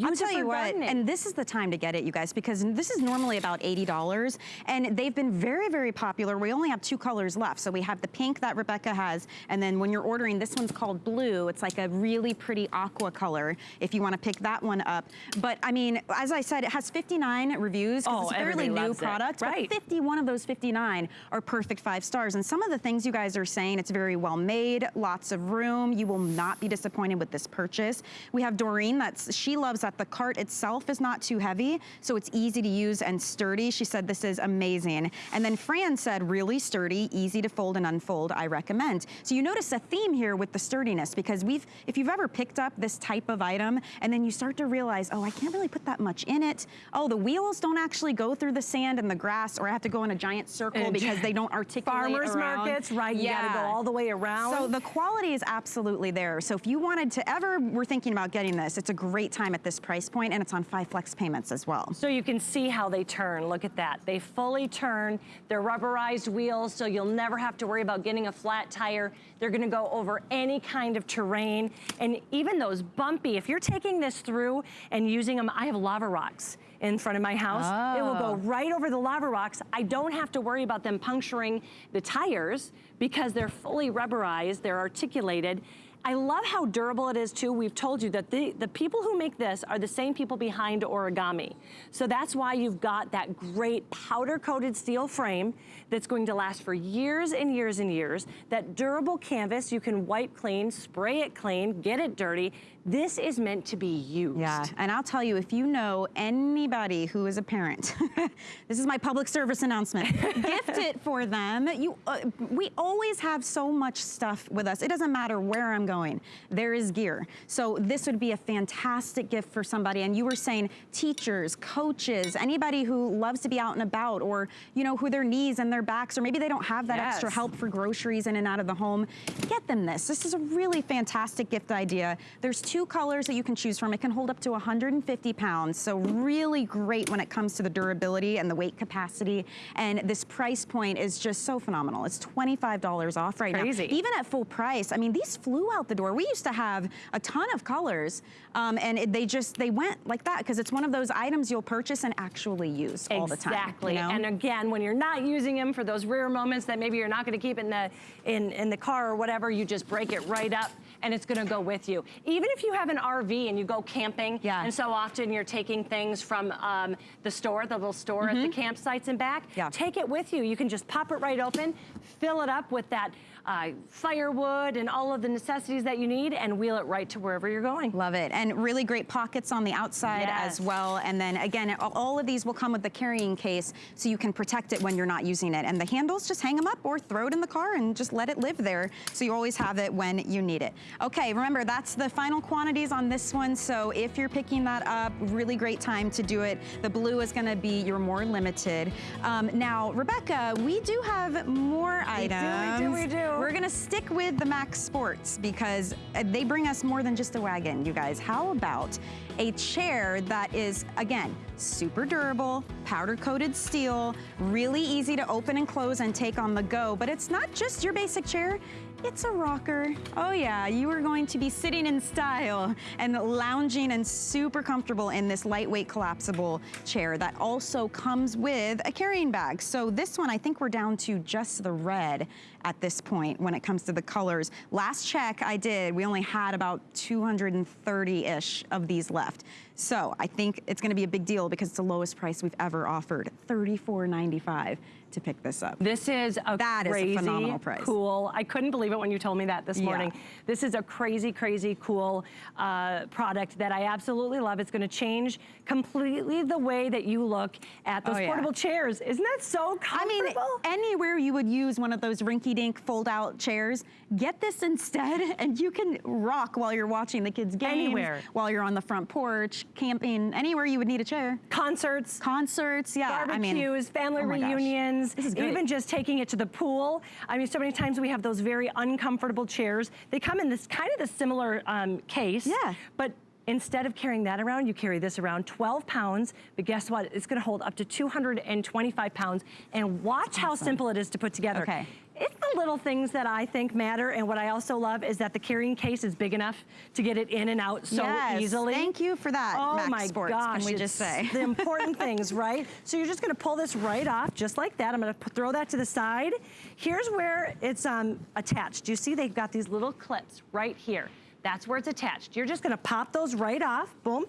I'll tell you what, gardening. and this is the time to get it, you guys, because this is normally about $80, and they've been very, very popular. We only have two colors left. So we have the pink that Rebecca has, and then when you're ordering, this one's called blue. It's like a really pretty aqua color, if you want to pick that one up. But I mean, as I said, it has 59 reviews, because oh, it's a fairly new product, it. right. but 51 of those 59 are perfect five stars. And some of the things you guys are saying, it's very well made, lots of room. You will not be disappointed with this purchase. We have Doreen, that's she loves that the cart itself is not too heavy, so it's easy to use and sturdy. She said this is amazing. And then Fran said really sturdy, easy to fold and unfold, I recommend. So you notice a theme here with the sturdiness because we've, if you've ever picked up this type of item and then you start to realize, oh, I can't really put that much in it. Oh, the wheels don't actually go through the sand and the grass or I have to go in a giant circle and because they don't articulate Farmers around. markets, right, yeah. you gotta go all the way around. So the quality is absolutely there. So if you wanted to ever were thinking about getting this, it's a great time at this price point and it's on five flex payments as well. So you can see how they turn. Look at that. They fully turn. They're rubberized wheels, so you'll never have to worry about getting a flat tire. They're gonna go over any kind of terrain. And even those bumpy, if you're taking this through and using them, I have lava rocks in front of my house. Oh. It will go oh. right over the lava rocks. I don't have to worry about them puncturing the tires because they're fully rubberized, they're articulated, I love how durable it is too. We've told you that the, the people who make this are the same people behind origami. So that's why you've got that great powder coated steel frame that's going to last for years and years and years. That durable canvas, you can wipe clean, spray it clean, get it dirty. This is meant to be used. Yeah, and I'll tell you, if you know anybody who is a parent, this is my public service announcement, gift it for them. You, uh, we always have so much stuff with us. It doesn't matter where I'm going. There is gear. So this would be a fantastic gift for somebody. And you were saying teachers, coaches, anybody who loves to be out and about or, you know, who their knees and their backs, or maybe they don't have that yes. extra help for groceries in and out of the home, get them this. This is a really fantastic gift idea. There's two two colors that you can choose from. It can hold up to 150 pounds, so really great when it comes to the durability and the weight capacity. And this price point is just so phenomenal. It's $25 off right Crazy. now. Even at full price, I mean, these flew out the door. We used to have a ton of colors, um, and it, they just, they went like that because it's one of those items you'll purchase and actually use all the time. Exactly. You know? And again, when you're not using them for those rare moments that maybe you're not going to keep in the in in the car or whatever, you just break it right up and it's going to go with you. Even if you have an RV and you go camping, yeah. and so often you're taking things from um, the store, the little store mm -hmm. at the mm-hmm. campsites and back, yeah. take it with you. You can just pop it right open, fill it up with that uh, firewood and all of the necessities that you need and wheel it right to wherever you're going. Love it. And really great pockets on the outside yes. as well. And then again, all of these will come with the carrying case so you can protect it when you're not using it. And the handles, just hang them up or throw it in the car and just let it live there so you always have it when you need it. Okay, remember that's the final quantities on this one. So if you're picking that up, really great time to do it. The blue is gonna be your more limited. Um, now, Rebecca, we do have more we items. Do, we do, we do. We're gonna stick with the Mac Sports because uh, they bring us more than just a wagon, you guys. How about a chair that is, again, super durable, powder coated steel, really easy to open and close and take on the go, but it's not just your basic chair, it's a rocker. Oh yeah, you are going to be sitting in style and lounging and super comfortable in this lightweight collapsible chair that also comes with a carrying bag. So this one, I think we're down to just the red at this point when it comes to the colors. Last check I did, we only had about 230-ish of these left. So I think it's gonna be a big deal because it's the lowest price we've ever offered, $34.95 to pick this up. This is a that crazy, is a phenomenal price. cool. I couldn't believe it when you told me that this morning. Yeah. This is a crazy, crazy cool uh, product that I absolutely love. It's gonna change completely the way that you look at those oh, yeah. portable chairs. Isn't that so comfortable? I mean, anywhere you would use one of those rinky-dink fold-out chairs, get this instead and you can rock while you're watching the kids' games. Anywhere. While you're on the front porch, camping, anywhere you would need a chair. Concerts. Concerts, yeah. Barbecues, I mean, family oh reunions even just taking it to the pool. I mean, so many times we have those very uncomfortable chairs. They come in this kind of the similar um, case. Yeah. But Instead of carrying that around, you carry this around 12 pounds, but guess what? It's gonna hold up to 225 pounds. And watch awesome. how simple it is to put together. Okay. It's the little things that I think matter, and what I also love is that the carrying case is big enough to get it in and out so yes, easily. thank you for that, Oh Mac my Sports, gosh, can we just say. the important things, right? So you're just gonna pull this right off, just like that. I'm gonna throw that to the side. Here's where it's um, attached. You see they've got these little clips right here. That's where it's attached. You're just gonna pop those right off, boom,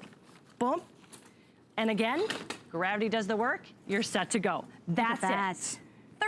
boom, and again, gravity does the work, you're set to go. That's that. it.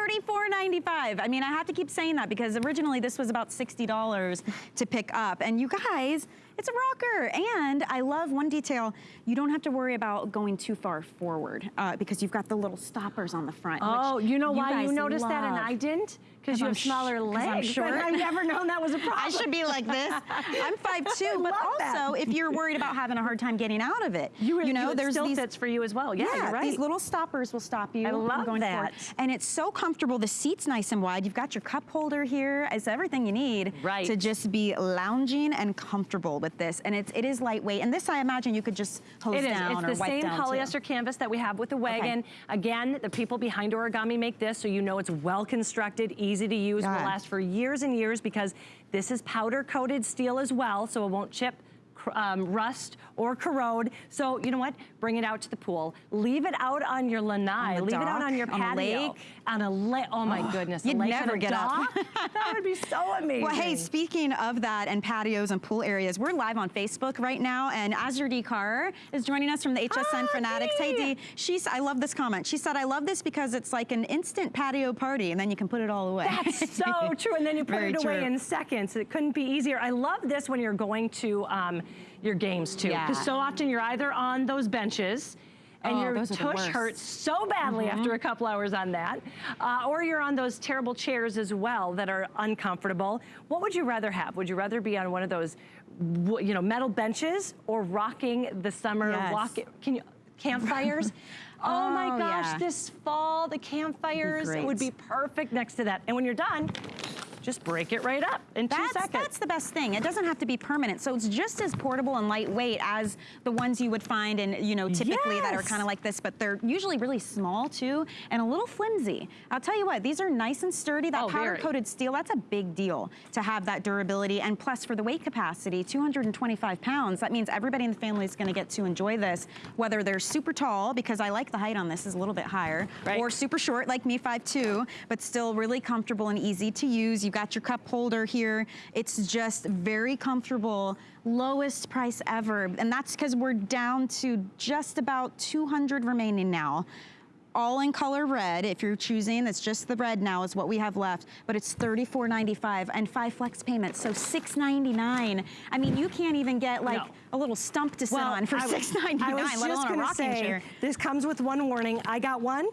$34.95. I mean, I have to keep saying that because originally this was about $60 to pick up. And you guys, it's a rocker. And I love one detail. You don't have to worry about going too far forward uh, because you've got the little stoppers on the front. Oh, you know you why you noticed love. that and I didn't? Because you have smaller legs. I'm sure. I've never known that was a problem. I should be like this. I'm 5'2", but also that. if you're worried about having a hard time getting out of it, you, you know, you, there's these, fits for you as well. Yeah, yeah you're right. These little stoppers will stop you. I love going that. Forward. And it's so comfortable. The seat's nice and wide. You've got your cup holder here. It's everything you need right. to just be lounging and comfortable with this. And it's, it is lightweight. And this, I imagine, you could just hose it down It's the same polyester too. canvas that we have with the wagon. Okay. Again, the people behind Origami make this, so you know it's well constructed, easy to use, will last for years and years because this is powder coated steel as well, so it won't chip um, rust or corrode. So you know what? Bring it out to the pool. Leave it out on your lanai. Leave dock, it out on your patio. On a lake. On a lake. Oh my oh, goodness. You'd lake never get dock? up. that would be so amazing. Well, hey, speaking of that and patios and pool areas, we're live on Facebook right now, and Azure D. Carr is joining us from the HSN ah, Fanatics. Hey, Dee. She's, I love this comment. She said, I love this because it's like an instant patio party, and then you can put it all away. That's so true, and then you put Very it away true. in seconds. It couldn't be easier. I love this when you're going to um, your games too. Because yeah. so often you're either on those benches and oh, your tush hurts so badly mm -hmm. after a couple hours on that. Uh, or you're on those terrible chairs as well that are uncomfortable. What would you rather have? Would you rather be on one of those you know, metal benches or rocking the summer yes. walk, can you, campfires? Oh, oh, my gosh, yeah. this fall, the campfires would be perfect next to that. And when you're done, just break it right up in that's, two seconds. That's the best thing. It doesn't have to be permanent. So it's just as portable and lightweight as the ones you would find in, you know, typically yes. that are kind of like this, but they're usually really small too and a little flimsy. I'll tell you what, these are nice and sturdy. That oh, powder coated steel, that's a big deal to have that durability. And plus for the weight capacity, 225 pounds, that means everybody in the family is gonna get to enjoy this, whether they're super tall, because I like the height on this is a little bit higher, right. or super short like me, 5'2", but still really comfortable and easy to use. You've got your cup holder here. It's just very comfortable lowest price ever. And that's because we're down to just about 200 remaining now all in color red. If you're choosing, it's just the red now is what we have left, but it's $34.95 and five flex payments, so $6.99. I mean, you can't even get like no. a little stump to sit well, on for $6.99, let alone a rocking say, chair. This comes with one warning. I got one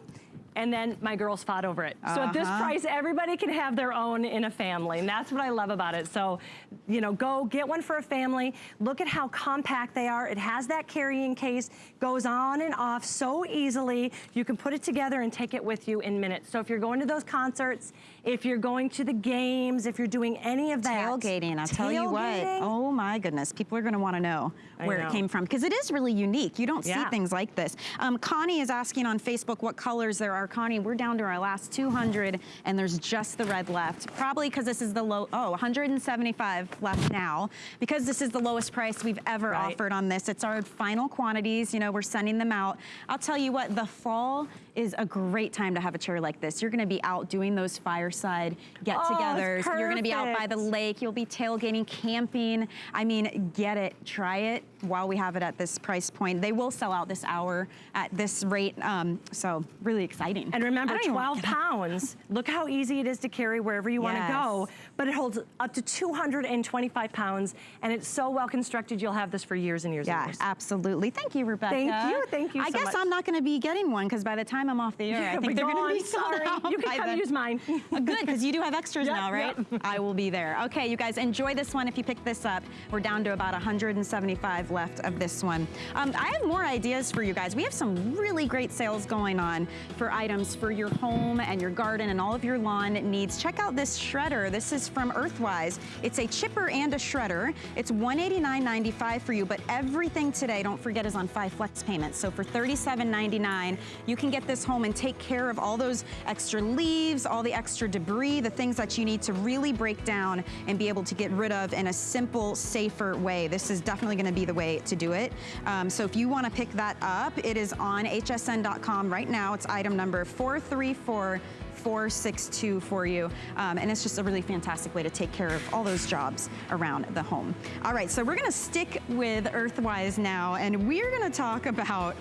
and then my girls fought over it. Uh -huh. So at this uh-huh. price, everybody can have their own in a family, and that's what I love about it. So, you know, go get one for a family. Look at how compact they are. It has that carrying case, goes on and off so easily. You can put it together and take it with you in minutes. So if you're going to those concerts, if you're going to the games, if you're doing any of that. Tailgating, I'll tell you what. Oh my goodness, people are gonna wanna know where know. it came from because it is really unique. You don't yeah. see things like this. Um, Connie is asking on Facebook what colors there are. Connie, we're down to our last 200 and there's just the red left. Probably because this is the low, oh, 175 left now because this is the lowest price we've ever right. offered on this. It's our final quantities, you know, we're sending them out. I'll tell you what, the fall is a great time to have a chair like this. You're gonna be out doing those fireside get-togethers. Oh, You're gonna be out by the lake. You'll be tailgating, camping. I mean, get it, try it while we have it at this price point. They will sell out this hour at this rate, um, so really exciting. And remember, 12 pounds, look how easy it is to carry wherever you yes. wanna go, but it holds up to 225 pounds, and it's so well constructed, you'll have this for years and years yeah, and years. absolutely. Thank you, Rebecca. Thank you, thank you I so guess much. I'm not gonna be getting one, because by the time I'm off the air, I think they're gonna be sorry. You can come use mine. Good, because you do have extras yep, now, right? Yep. I will be there. Okay, you guys, enjoy this one if you pick this up. We're down to about 175 left of this one. Um, I have more ideas for you guys. We have some really great sales going on for items for your home and your garden and all of your lawn needs. Check out this shredder. This is from Earthwise. It's a chipper and a shredder. It's $189.95 for you, but everything today, don't forget, is on five flex payments. So for $37.99, you can get this home and take care of all those extra leaves, all the extra debris, the things that you need to really break down and be able to get rid of in a simple, safer way. This is definitely gonna be the way to do it. Um, so if you wanna pick that up, it is on hsn.com right now. It's item number 434 462 for you. Um, and it's just a really fantastic way to take care of all those jobs around the home. All right, so we're gonna stick with Earthwise now, and we're gonna talk about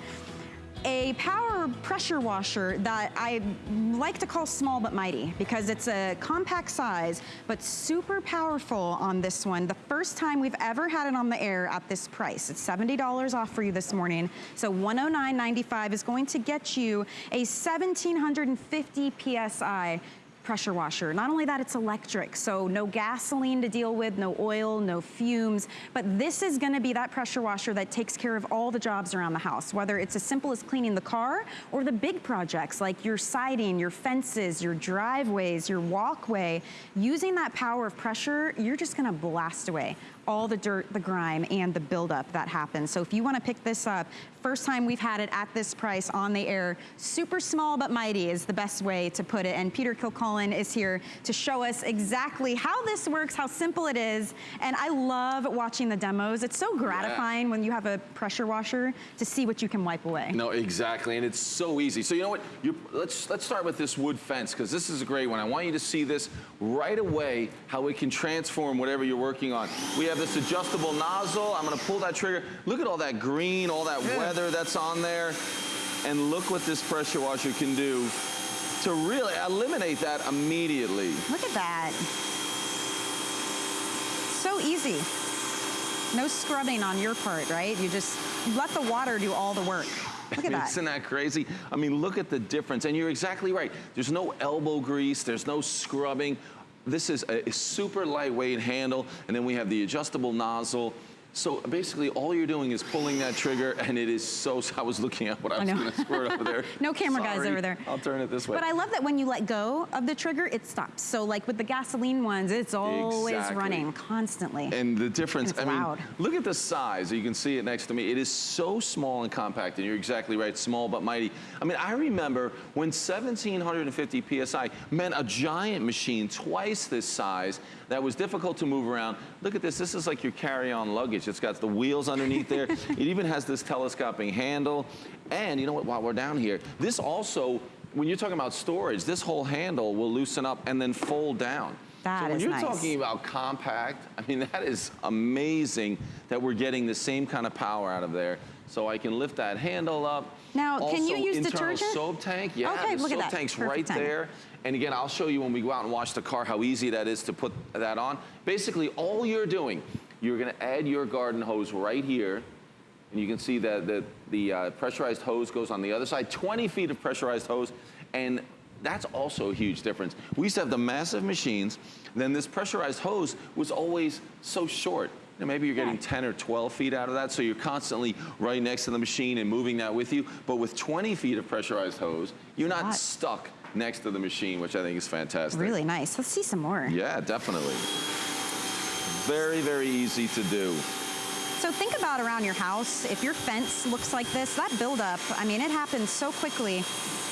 a power pressure washer that I like to call small but mighty because it's a compact size but super powerful on this one. The first time we've ever had it on the air at this price. It's $70 off for you this morning. So $109.95 is going to get you a 1750 PSI pressure washer. Not only that, it's electric, so no gasoline to deal with, no oil, no fumes, but this is gonna be that pressure washer that takes care of all the jobs around the house, whether it's as simple as cleaning the car or the big projects like your siding, your fences, your driveways, your walkway. Using that power of pressure, you're just gonna blast away all the dirt, the grime, and the buildup that happens. So if you wanna pick this up, first time we've had it at this price on the air, super small but mighty is the best way to put it. And Peter Kilcullen is here to show us exactly how this works, how simple it is. And I love watching the demos. It's so gratifying yeah. when you have a pressure washer to see what you can wipe away. No, exactly, and it's so easy. So you know what, You're, let's, let's start with this wood fence, because this is a great one. I want you to see this right away, how it can transform whatever you're working on. We have this adjustable nozzle. I'm gonna pull that trigger. Look at all that green, all that yeah. That's on there. And look what this pressure washer can do to really eliminate that immediately. Look at that. So easy. No scrubbing on your part, right? You just let the water do all the work. Look at that. Isn't that crazy? I mean, look at the difference. And you're exactly right. There's no elbow grease. There's no scrubbing. This is a super lightweight handle, and then we have the adjustable nozzle. So basically, all you're doing is pulling that trigger, and it is so. I was looking at what I was going to squirt over there. no camera Sorry. guys over there. I'll turn it this way. But I love that when you let go of the trigger, it stops. So like with the gasoline ones, it's always Exactly. running constantly. And the difference, And I mean, loud. look at the size. You can see it next to me. It is so small and compact, and you're exactly right, small but mighty. I mean, I remember when 1750 PSI meant a giant machine twice this size that was difficult to move around. Look at this. This is like your carry-on luggage. It's got the wheels underneath there. it even has this telescoping handle. And you know what, while we're down here, this also, when you're talking about storage, this whole handle will loosen up and then fold down. That so when you're nice. talking about compact, I mean, that is amazing that we're getting the same kind of power out of there. So I can lift that handle up. Now, can you use internal detergent? soap tank. Yeah, Okay, the look at soap that. tank's Perfect right there. And again, I'll show you when we go out and wash the car how easy that is to put that on. Basically, all you're doing, you're gonna add your garden hose right here. And you can see that the, the uh, pressurized hose goes on the other side, 20 feet of pressurized hose. And that's also a huge difference. We used to have the massive machines, then this pressurized hose was always so short. You know, maybe you're getting 10 or 12 feet out of that, so you're constantly right next to the machine and moving that with you. But with 20 feet of pressurized hose, you're not stuck next to the machine, which I think is fantastic. Really nice. Let's see some more. Yeah, definitely. Very, very easy to do. So think about around your house. If your fence looks like this, that buildup, I mean, it happens so quickly.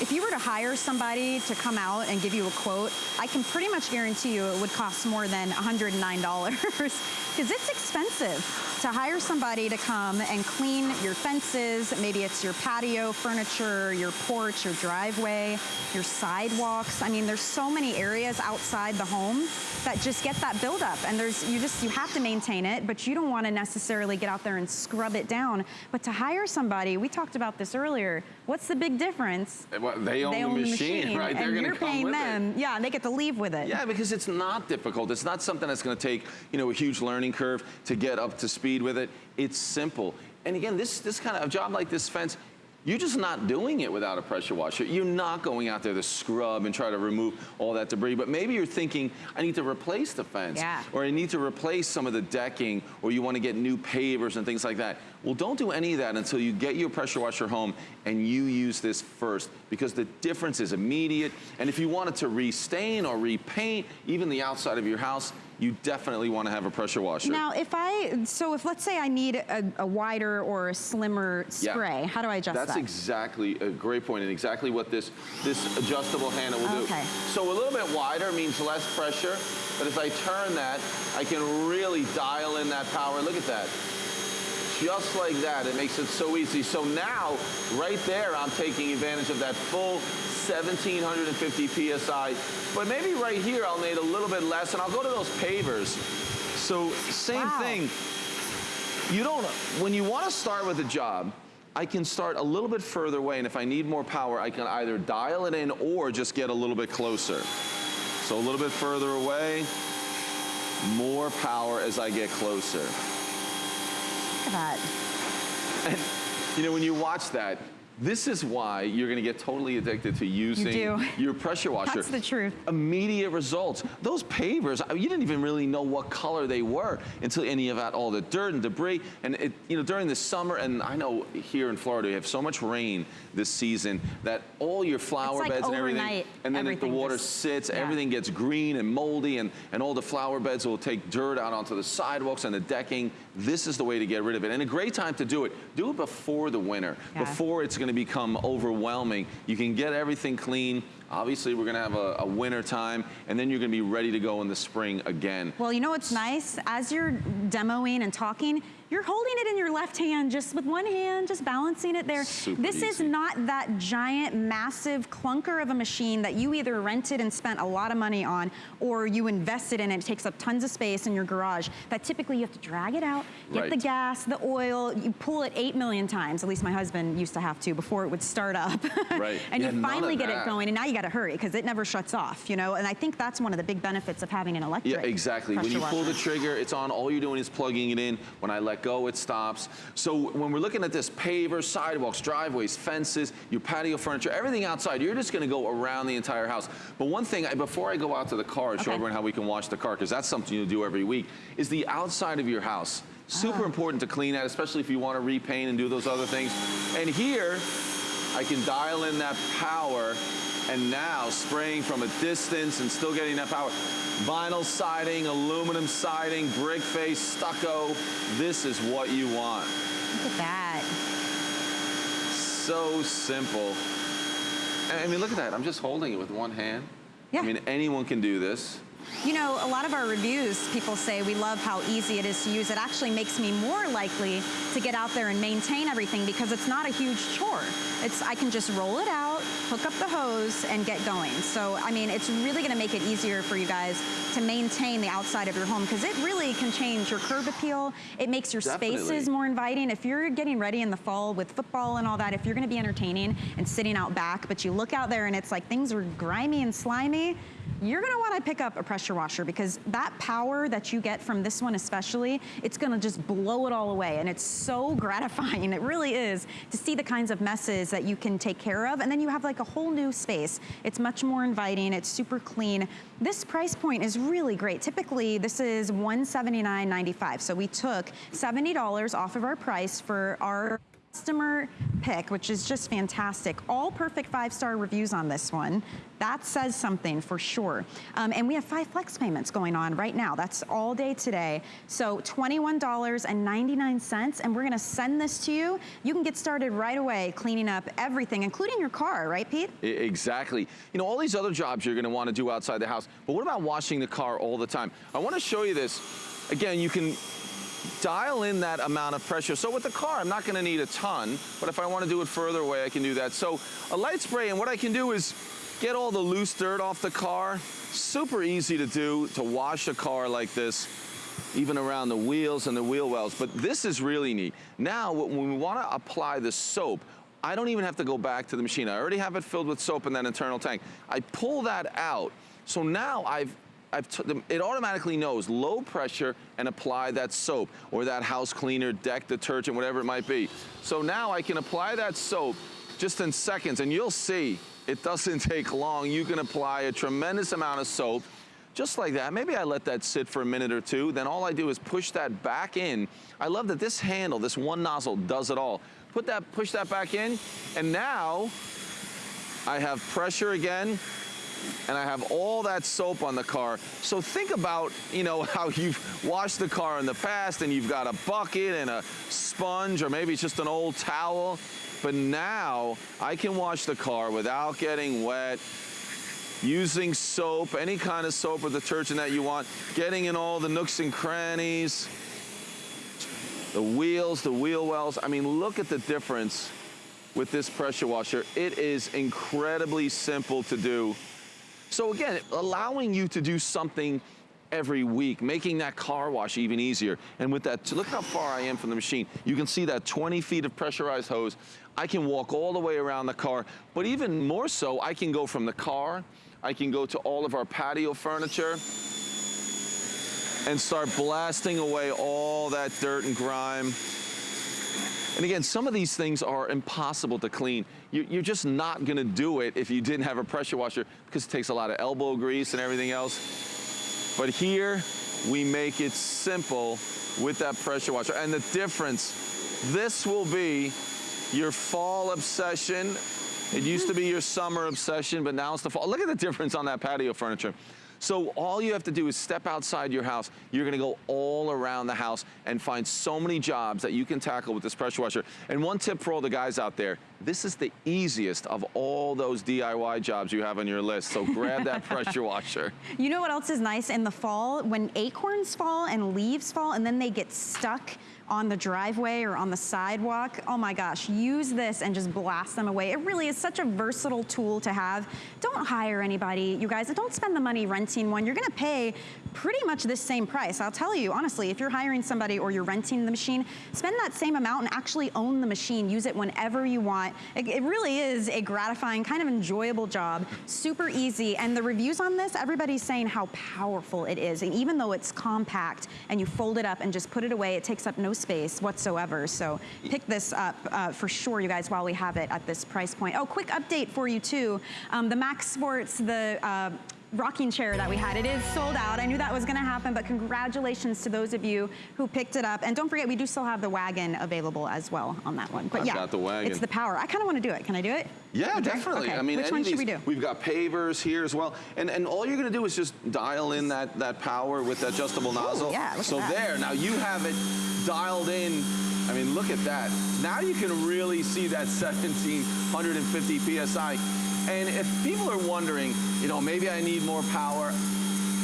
If you were to hire somebody to come out and give you a quote, I can pretty much guarantee you it would cost more than $109 because it's expensive to hire somebody to come and clean your fences. Maybe it's your patio furniture, your porch, your driveway, your sidewalks. I mean, there's so many areas outside the home that just get that buildup and there's, you just, you have to maintain it, but you don't want to necessarily get out there and scrub it down. But to hire somebody, we talked about this earlier, what's the big difference? Eh, well, they own the machine, right? They're and gonna you're come paying with it. them. Yeah, and they get to leave with it. Yeah, because it's not difficult. It's not something that's going to take, you know, a huge learning curve to get up to speed with it. It's simple. And again, this this kind of a job like this fence, you're just not doing it without a pressure washer. You're not going out there to scrub and try to remove all that debris. But maybe you're thinking, I need to replace the fence. Yeah. Or I need to replace some of the decking, or you want to get new pavers and things like that. Well, don't do any of that until you get your pressure washer home and you use this first because the difference is immediate. And if you wanted to restain or repaint even the outside of your house, you definitely want to have a pressure washer. Now, if I, so if let's say I need a, a wider or a slimmer Yeah. spray, how do I adjust that? That's that? exactly a great point and exactly what this, this adjustable handle will do. Okay. So a little bit wider means less pressure, but if I turn that, I can really dial in that power. Look at that. Just like that, it makes it so easy. So now, right there, I'm taking advantage of that full 1750 PSI. But maybe right here, I'll need a little bit less, and I'll go to those pavers. So same Wow. thing. You don't, when you want to start with a job, I can start a little bit further away, and if I need more power, I can either dial it in or just get a little bit closer. So a little bit further away, more power as I get closer. Look at that. And you know, when you watch that, this is why you're gonna get totally addicted to using do. your pressure washer. That's the truth. Immediate results. Those pavers, I mean, you didn't even really know what color they were until any of that, all the dirt and debris. And it, you know, during the summer, and I know here in Florida, we have so much rain this season that all your flower like beds and everything, and then if the water just- sits, yeah. everything gets green and moldy, and, and all the flower beds will take dirt out onto the sidewalks and the decking. This is the way to get rid of it. And a great time to do it. Do it before the winter, Yeah. before it's gonna become overwhelming. You can get everything clean. Obviously, we're gonna have a, a winter time, and then you're gonna be ready to go in the spring again. Well, you know what's nice? As you're demoing and talking, you're holding it in your left hand, just with one hand, just balancing it there. Super this is not that giant, massive clunker of a machine that you either rented and spent a lot of money on, or you invested in it. It takes up tons of space in your garage. That typically you have to drag it out, get the gas, the oil, you pull it eight million times. At least my husband used to have to before it would start up. Right. and Yeah, you finally get it going, and now you got to hurry because it never shuts off, you know. And I think that's one of the big benefits of having an electric. Yeah, exactly. When you pull the trigger, it's on. All you're doing is plugging it in. When I let go, it stops. So when we're looking at this paver, sidewalks, driveways, fences, your patio furniture, everything outside, you're just going to go around the entire house. But one thing, I- before I go out to the car and show Okay. everyone how we can wash the car, because that's something you'll do every week, is the outside of your house. Super oh. important to clean that, especially if you want to repaint and do those other things. And here, I can dial in that power and now spraying from a distance and still getting that power. Vinyl siding, aluminum siding, brick face, stucco. This is what you want. Look at that. So simple. I mean, look at that. I'm just holding it with one hand. Yeah. I mean, anyone can do this. You know, a lot of our reviews, people say we love how easy it is to use. It actually makes me more likely to get out there and maintain everything because it's not a huge chore. It's I can just roll it out, hook up the hose, and get going. So, I mean, it's really gonna make it easier for you guys to maintain the outside of your home because it really can change your curb appeal. It makes your Definitely. spaces more inviting. If you're getting ready in the fall with football and all that, if you're gonna be entertaining and sitting out back, but you look out there and it's like things are grimy and slimy, you're gonna wanna pick up a pressure washer because that power that you get from this one especially, it's gonna just blow it all away. And it's so gratifying, it really is, to see the kinds of messes that you can take care of. And then you have like a whole new space. It's much more inviting, it's super clean. This price point is really great. Typically, this is $179.95. So we took $70 off of our price for our customer pick, which is just fantastic. All perfect five-star reviews on this one. That says something for sure. Um, and we have five flex payments going on right now. That's all day today. So $21.99, and we're gonna send this to you. You can get started right away cleaning up everything, including your car, right, Pete? Exactly. You know, all these other jobs you're gonna wanna do outside the house, but what about washing the car all the time? I wanna show you this. Again, you can dial in that amount of pressure. So with the car, I'm not gonna need a ton, but if I wanna do it further away, I can do that. So a light spray, and what I can do is get all the loose dirt off the car. Super easy to do, to wash a car like this, even around the wheels and the wheel wells. But this is really neat. Now, when we wanna apply the soap, I don't even have to go back to the machine. I already have it filled with soap in that internal tank. I pull that out. So now I've it automatically knows low pressure and apply that soap or that house cleaner, deck detergent, whatever it might be. So now I can apply that soap just in seconds and you'll see it doesn't take long. You can apply a tremendous amount of soap just like that. Maybe I let that sit for a minute or two. Then all I do is push that back in. I love that this handle, this one nozzle does it all. Put that, push that back in, and now I have pressure again, and I have all that soap on the car. So think about, you know, how you've washed the car in the past and you've got a bucket and a sponge or maybe it's just an old towel. But now I can wash the car without getting wet, using soap, any kind of soap or detergent that you want, getting in all the nooks and crannies, the wheels, the wheel wells. I mean, look at the difference with this pressure washer. It is incredibly simple to do. So again, allowing you to do something every week, making that car wash even easier. And with that, look how far I am from the machine. You can see that 20 feet of pressurized hose. I can walk all the way around the car, but even more so, I can go from the car, I can go to all of our patio furniture, and start blasting away all that dirt and grime. And again, some of these things are impossible to clean. You're just not gonna do it if you didn't have a pressure washer because it takes a lot of elbow grease and everything else. But here, we make it simple with that pressure washer. And the difference, this will be your fall obsession. It used to be your summer obsession, but now it's the fall. Look at the difference on that patio furniture. So all you have to do is step outside your house. You're gonna go all around the house and find so many jobs that you can tackle with this pressure washer. And one tip for all the guys out there, this is the easiest of all those DIY jobs you have on your list. So grab that pressure washer. You know what else is nice in the fall? When acorns fall and leaves fall and then they get stuck on the driveway or on the sidewalk, oh my gosh, use this and just blast them away. It really is such a versatile tool to have. Don't hire anybody, you guys. Don't spend the money renting one. You're gonna pay pretty much this same price. I'll tell you, honestly, if you're hiring somebody or you're renting the machine, spend that same amount and actually own the machine. Use it whenever you want. It, it really is a gratifying, kind of enjoyable job. Super easy. And the reviews on this, everybody's saying how powerful it is. And even though it's compact and you fold it up and just put it away, it takes up no space whatsoever. So pick this up uh, for sure, you guys, while we have it at this price point. Oh, quick update for you too. Um, the Mac Sports, the uh, rocking chair that we had. It is sold out. I knew that was gonna happen, but congratulations to those of you who picked it up. And don't forget, we do still have the wagon available as well on that one. But I've yeah, got the wagon. it's the power. I kind of want to do it. Can I do it? Yeah, Okay. definitely. Okay. I mean, which one should these- we do? We've got pavers here as well, and and all you're going to do is just dial in that that power with the adjustable nozzle. yeah, look at So there, now you have it dialed in. I mean, look at that. Now you can really see that 1750 psi. And if people are wondering, you know, maybe I need more power,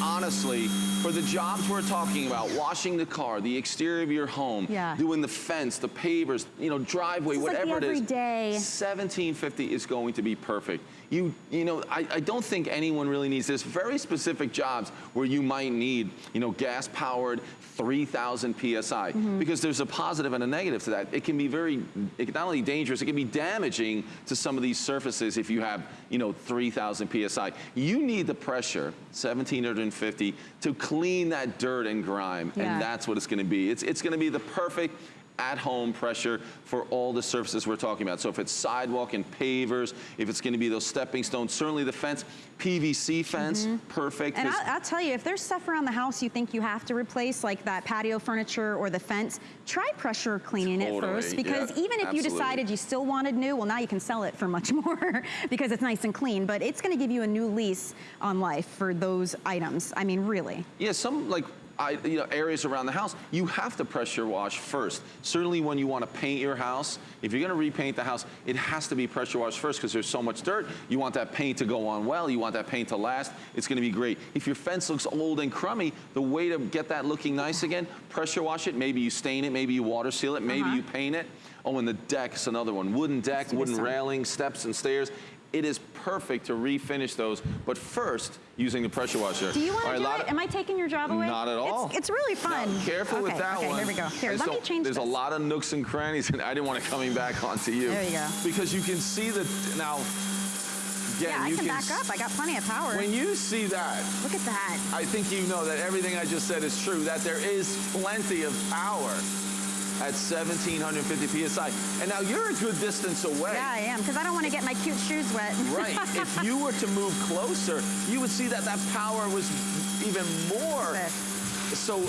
honestly, for the jobs we're talking about, washing the car, the exterior of your home, Yeah. doing the fence, the pavers, you know, driveway, is like whatever it is. everyday- 1750 is going to be perfect. You, you know, I, I don't think anyone really needs this. Very specific jobs where you might need, you know, gas-powered 3,000 psi Mm-hmm. because there's a positive and a negative to that. It can be very, it can not only dangerous, it can be damaging to some of these surfaces if you have, you know, 3,000 psi. You need the pressure, 1,750, to clean that dirt and grime, Yeah. and that's what it's going to be. It's, it's going to be the perfect at-home pressure for all the surfaces we're talking about. So if it's sidewalk and pavers, if it's going to be those stepping stones, certainly the fence, PVC fence, perfect. Mm-hmm. And 'cause- I'll, I'll tell you, if there's stuff around the house you think you have to replace, like that patio furniture or the fence, try pressure cleaning it first. Because yeah, even if you decided you still wanted new, well, now you can sell it for much more because it's nice and clean. But it's going to give you a new lease on life for those items. I mean, really. Yeah, some like I, you know, areas around the house, you have to pressure wash first. Certainly when you want to paint your house, if you're going to repaint the house, it has to be pressure washed first because there's so much dirt. You want that paint to go on well. You want that paint to last. It's going to be great. If your fence looks old and crummy, the way to get that looking nice again, pressure wash it. Maybe you stain it. Maybe you water seal it. Maybe Uh-huh. you paint it. Oh, and the deck is another one. Wooden deck, wooden railing, steps and stairs. It is perfect to refinish those, but first using the pressure washer. Do you want to do it? of- Am I taking your job away? Not at all. It's, it's really fun. now, careful with that okay, one. here we go. Here, There's let a- me change There's this. a lot of nooks and crannies, and I didn't want it coming back onto you. There you go. Because you can see the now. Again, yeah, I you can back up. I got plenty of power. When you see that, Look at that. I think you know that everything I just said is true. That there is plenty of power at 1750 psi. And now you're a good distance away. Yeah, I am, because I don't want to get my cute shoes wet. Right. if you were to move closer, you would see that that power was even more. So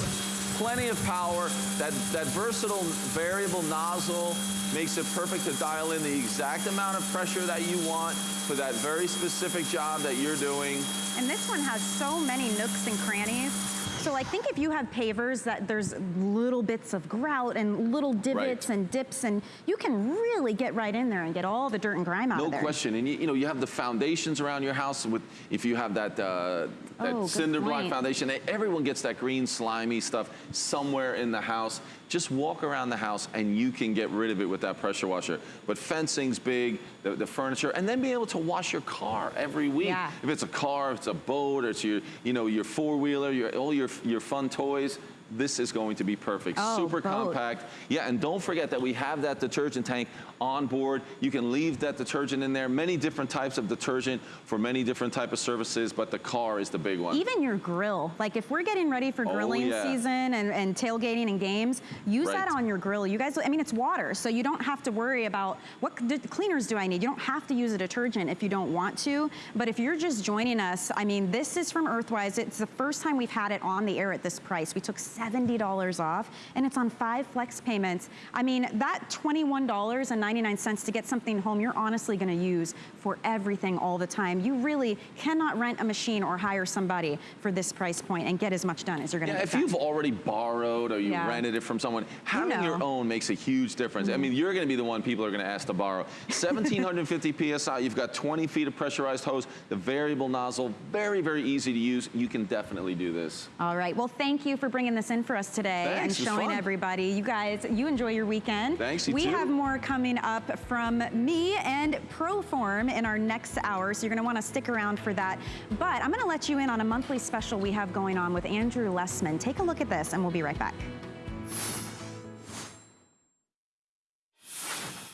plenty of power. That, that versatile variable nozzle makes it perfect to dial in the exact amount of pressure that you want for that very specific job that you're doing. And this one has so many nooks and crannies. So like think if you have pavers that there's little bits of grout and little divots and dips and you can really get right in there and get all the dirt and grime out No of there. question. And you, you know, you have the foundations around your house with, if you have that, uh, that Oh, cinder block point. foundation, everyone gets that green slimy stuff somewhere in the house. Just walk around the house and you can get rid of it with that pressure washer. But fencing's big, the, the furniture, and then be able to wash your car every week. Yeah. If it's a car, if it's a boat, or it's your, you know, your four-wheeler, your, all your, your fun toys, this is going to be perfect. Oh, Super boat. compact. Yeah, and don't forget that we have that detergent tank on board. You can leave that detergent in there. Many different types of detergent for many different type of services, but the car is the big one. Even your grill, like if we're getting ready for Oh, grilling yeah. season and, and tailgating and games, use Right. that on your grill. You guys, I mean, it's water, so you don't have to worry about what cleaners do I need. You don't have to use a detergent if you don't want to. But if you're just joining us, I mean, this is from Earthwise. It's the first time we've had it on the air at this price. We took $70 off, and it's on five flex payments. I mean, that $21.99 to get something home, you're honestly going to use for everything all the time. You really cannot rent a machine or hire somebody for this price point and get as much done as you're going to Yeah, get if done. you've already borrowed or you Yeah. rented it from someone, having know. your own makes a huge difference. I Mm-hmm. mean, you're going to be the one people are going to ask to borrow. 1750 psi, you've got 20 feet of pressurized hose, the variable nozzle, very, very easy to use. You can definitely do this. All right. Well, thank you for bringing this in for us today Thanks, and showing everybody. You guys, you enjoy your weekend. Thanks, you we too. have more coming up from me and Proform in our next hour, so you're going to want to stick around for that. But I'm going to let you in on a monthly special we have going on with Andrew Lessman. Take a look at this, and we'll be right back.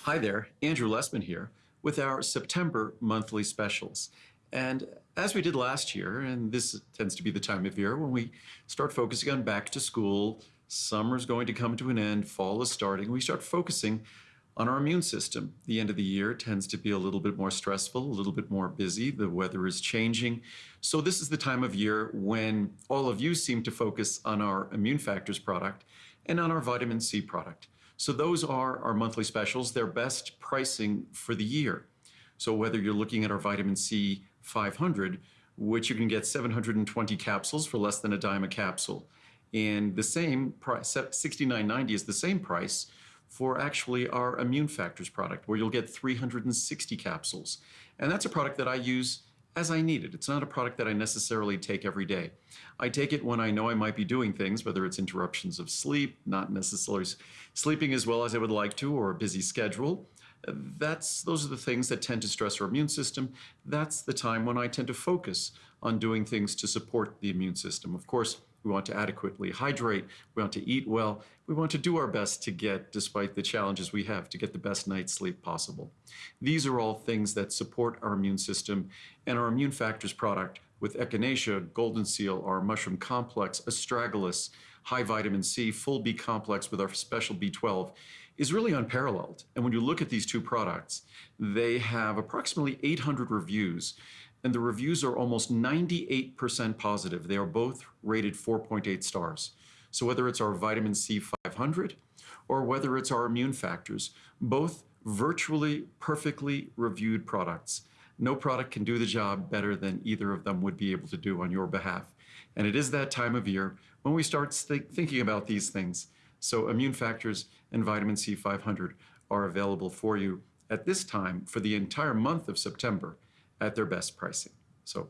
Hi there, Andrew Lessman here with our September monthly specials. And as we did last year, and this tends to be the time of year when we start focusing on back to school, summer's going to come to an end, fall is starting, we start focusing on our immune system. The end of the year tends to be a little bit more stressful, a little bit more busy. The weather is changing. So, this is the time of year when all of you seem to focus on our immune factors product and on our vitamin C product. So, those are our monthly specials. They're best pricing for the year. So, whether you're looking at our vitamin C 500, which you can get 720 capsules for less than a dime a capsule, and the same price, $69.90 is the same price for actually our immune factors product, where you'll get 360 capsules. And that's a product that I use as I need it. It's not a product that I necessarily take every day. I take it when I know I might be doing things, whether it's interruptions of sleep, not necessarily sleeping as well as I would like to, or a busy schedule. That's those are the things that tend to stress our immune system. That's the time when I tend to focus on doing things to support the immune system. Of course, we want to adequately hydrate. We want to eat well. We want to do our best to get, despite the challenges we have, to get the best night's sleep possible. These are all things that support our immune system and our immune factors product with Echinacea, Golden Seal, our mushroom complex, astragalus, high vitamin C, full B complex with our special B12 is really unparalleled. And when you look at these two products, they have approximately 800 reviews and the reviews are almost 98% positive. They are both rated 4.8 stars. So whether it's our vitamin C 500 or whether it's our immune factors, both virtually perfectly reviewed products. No product can do the job better than either of them would be able to do on your behalf. And it is that time of year when we start th thinking about these things. So immune factors and vitamin C 500 are available for you at this time for the entire month of September at their best pricing. So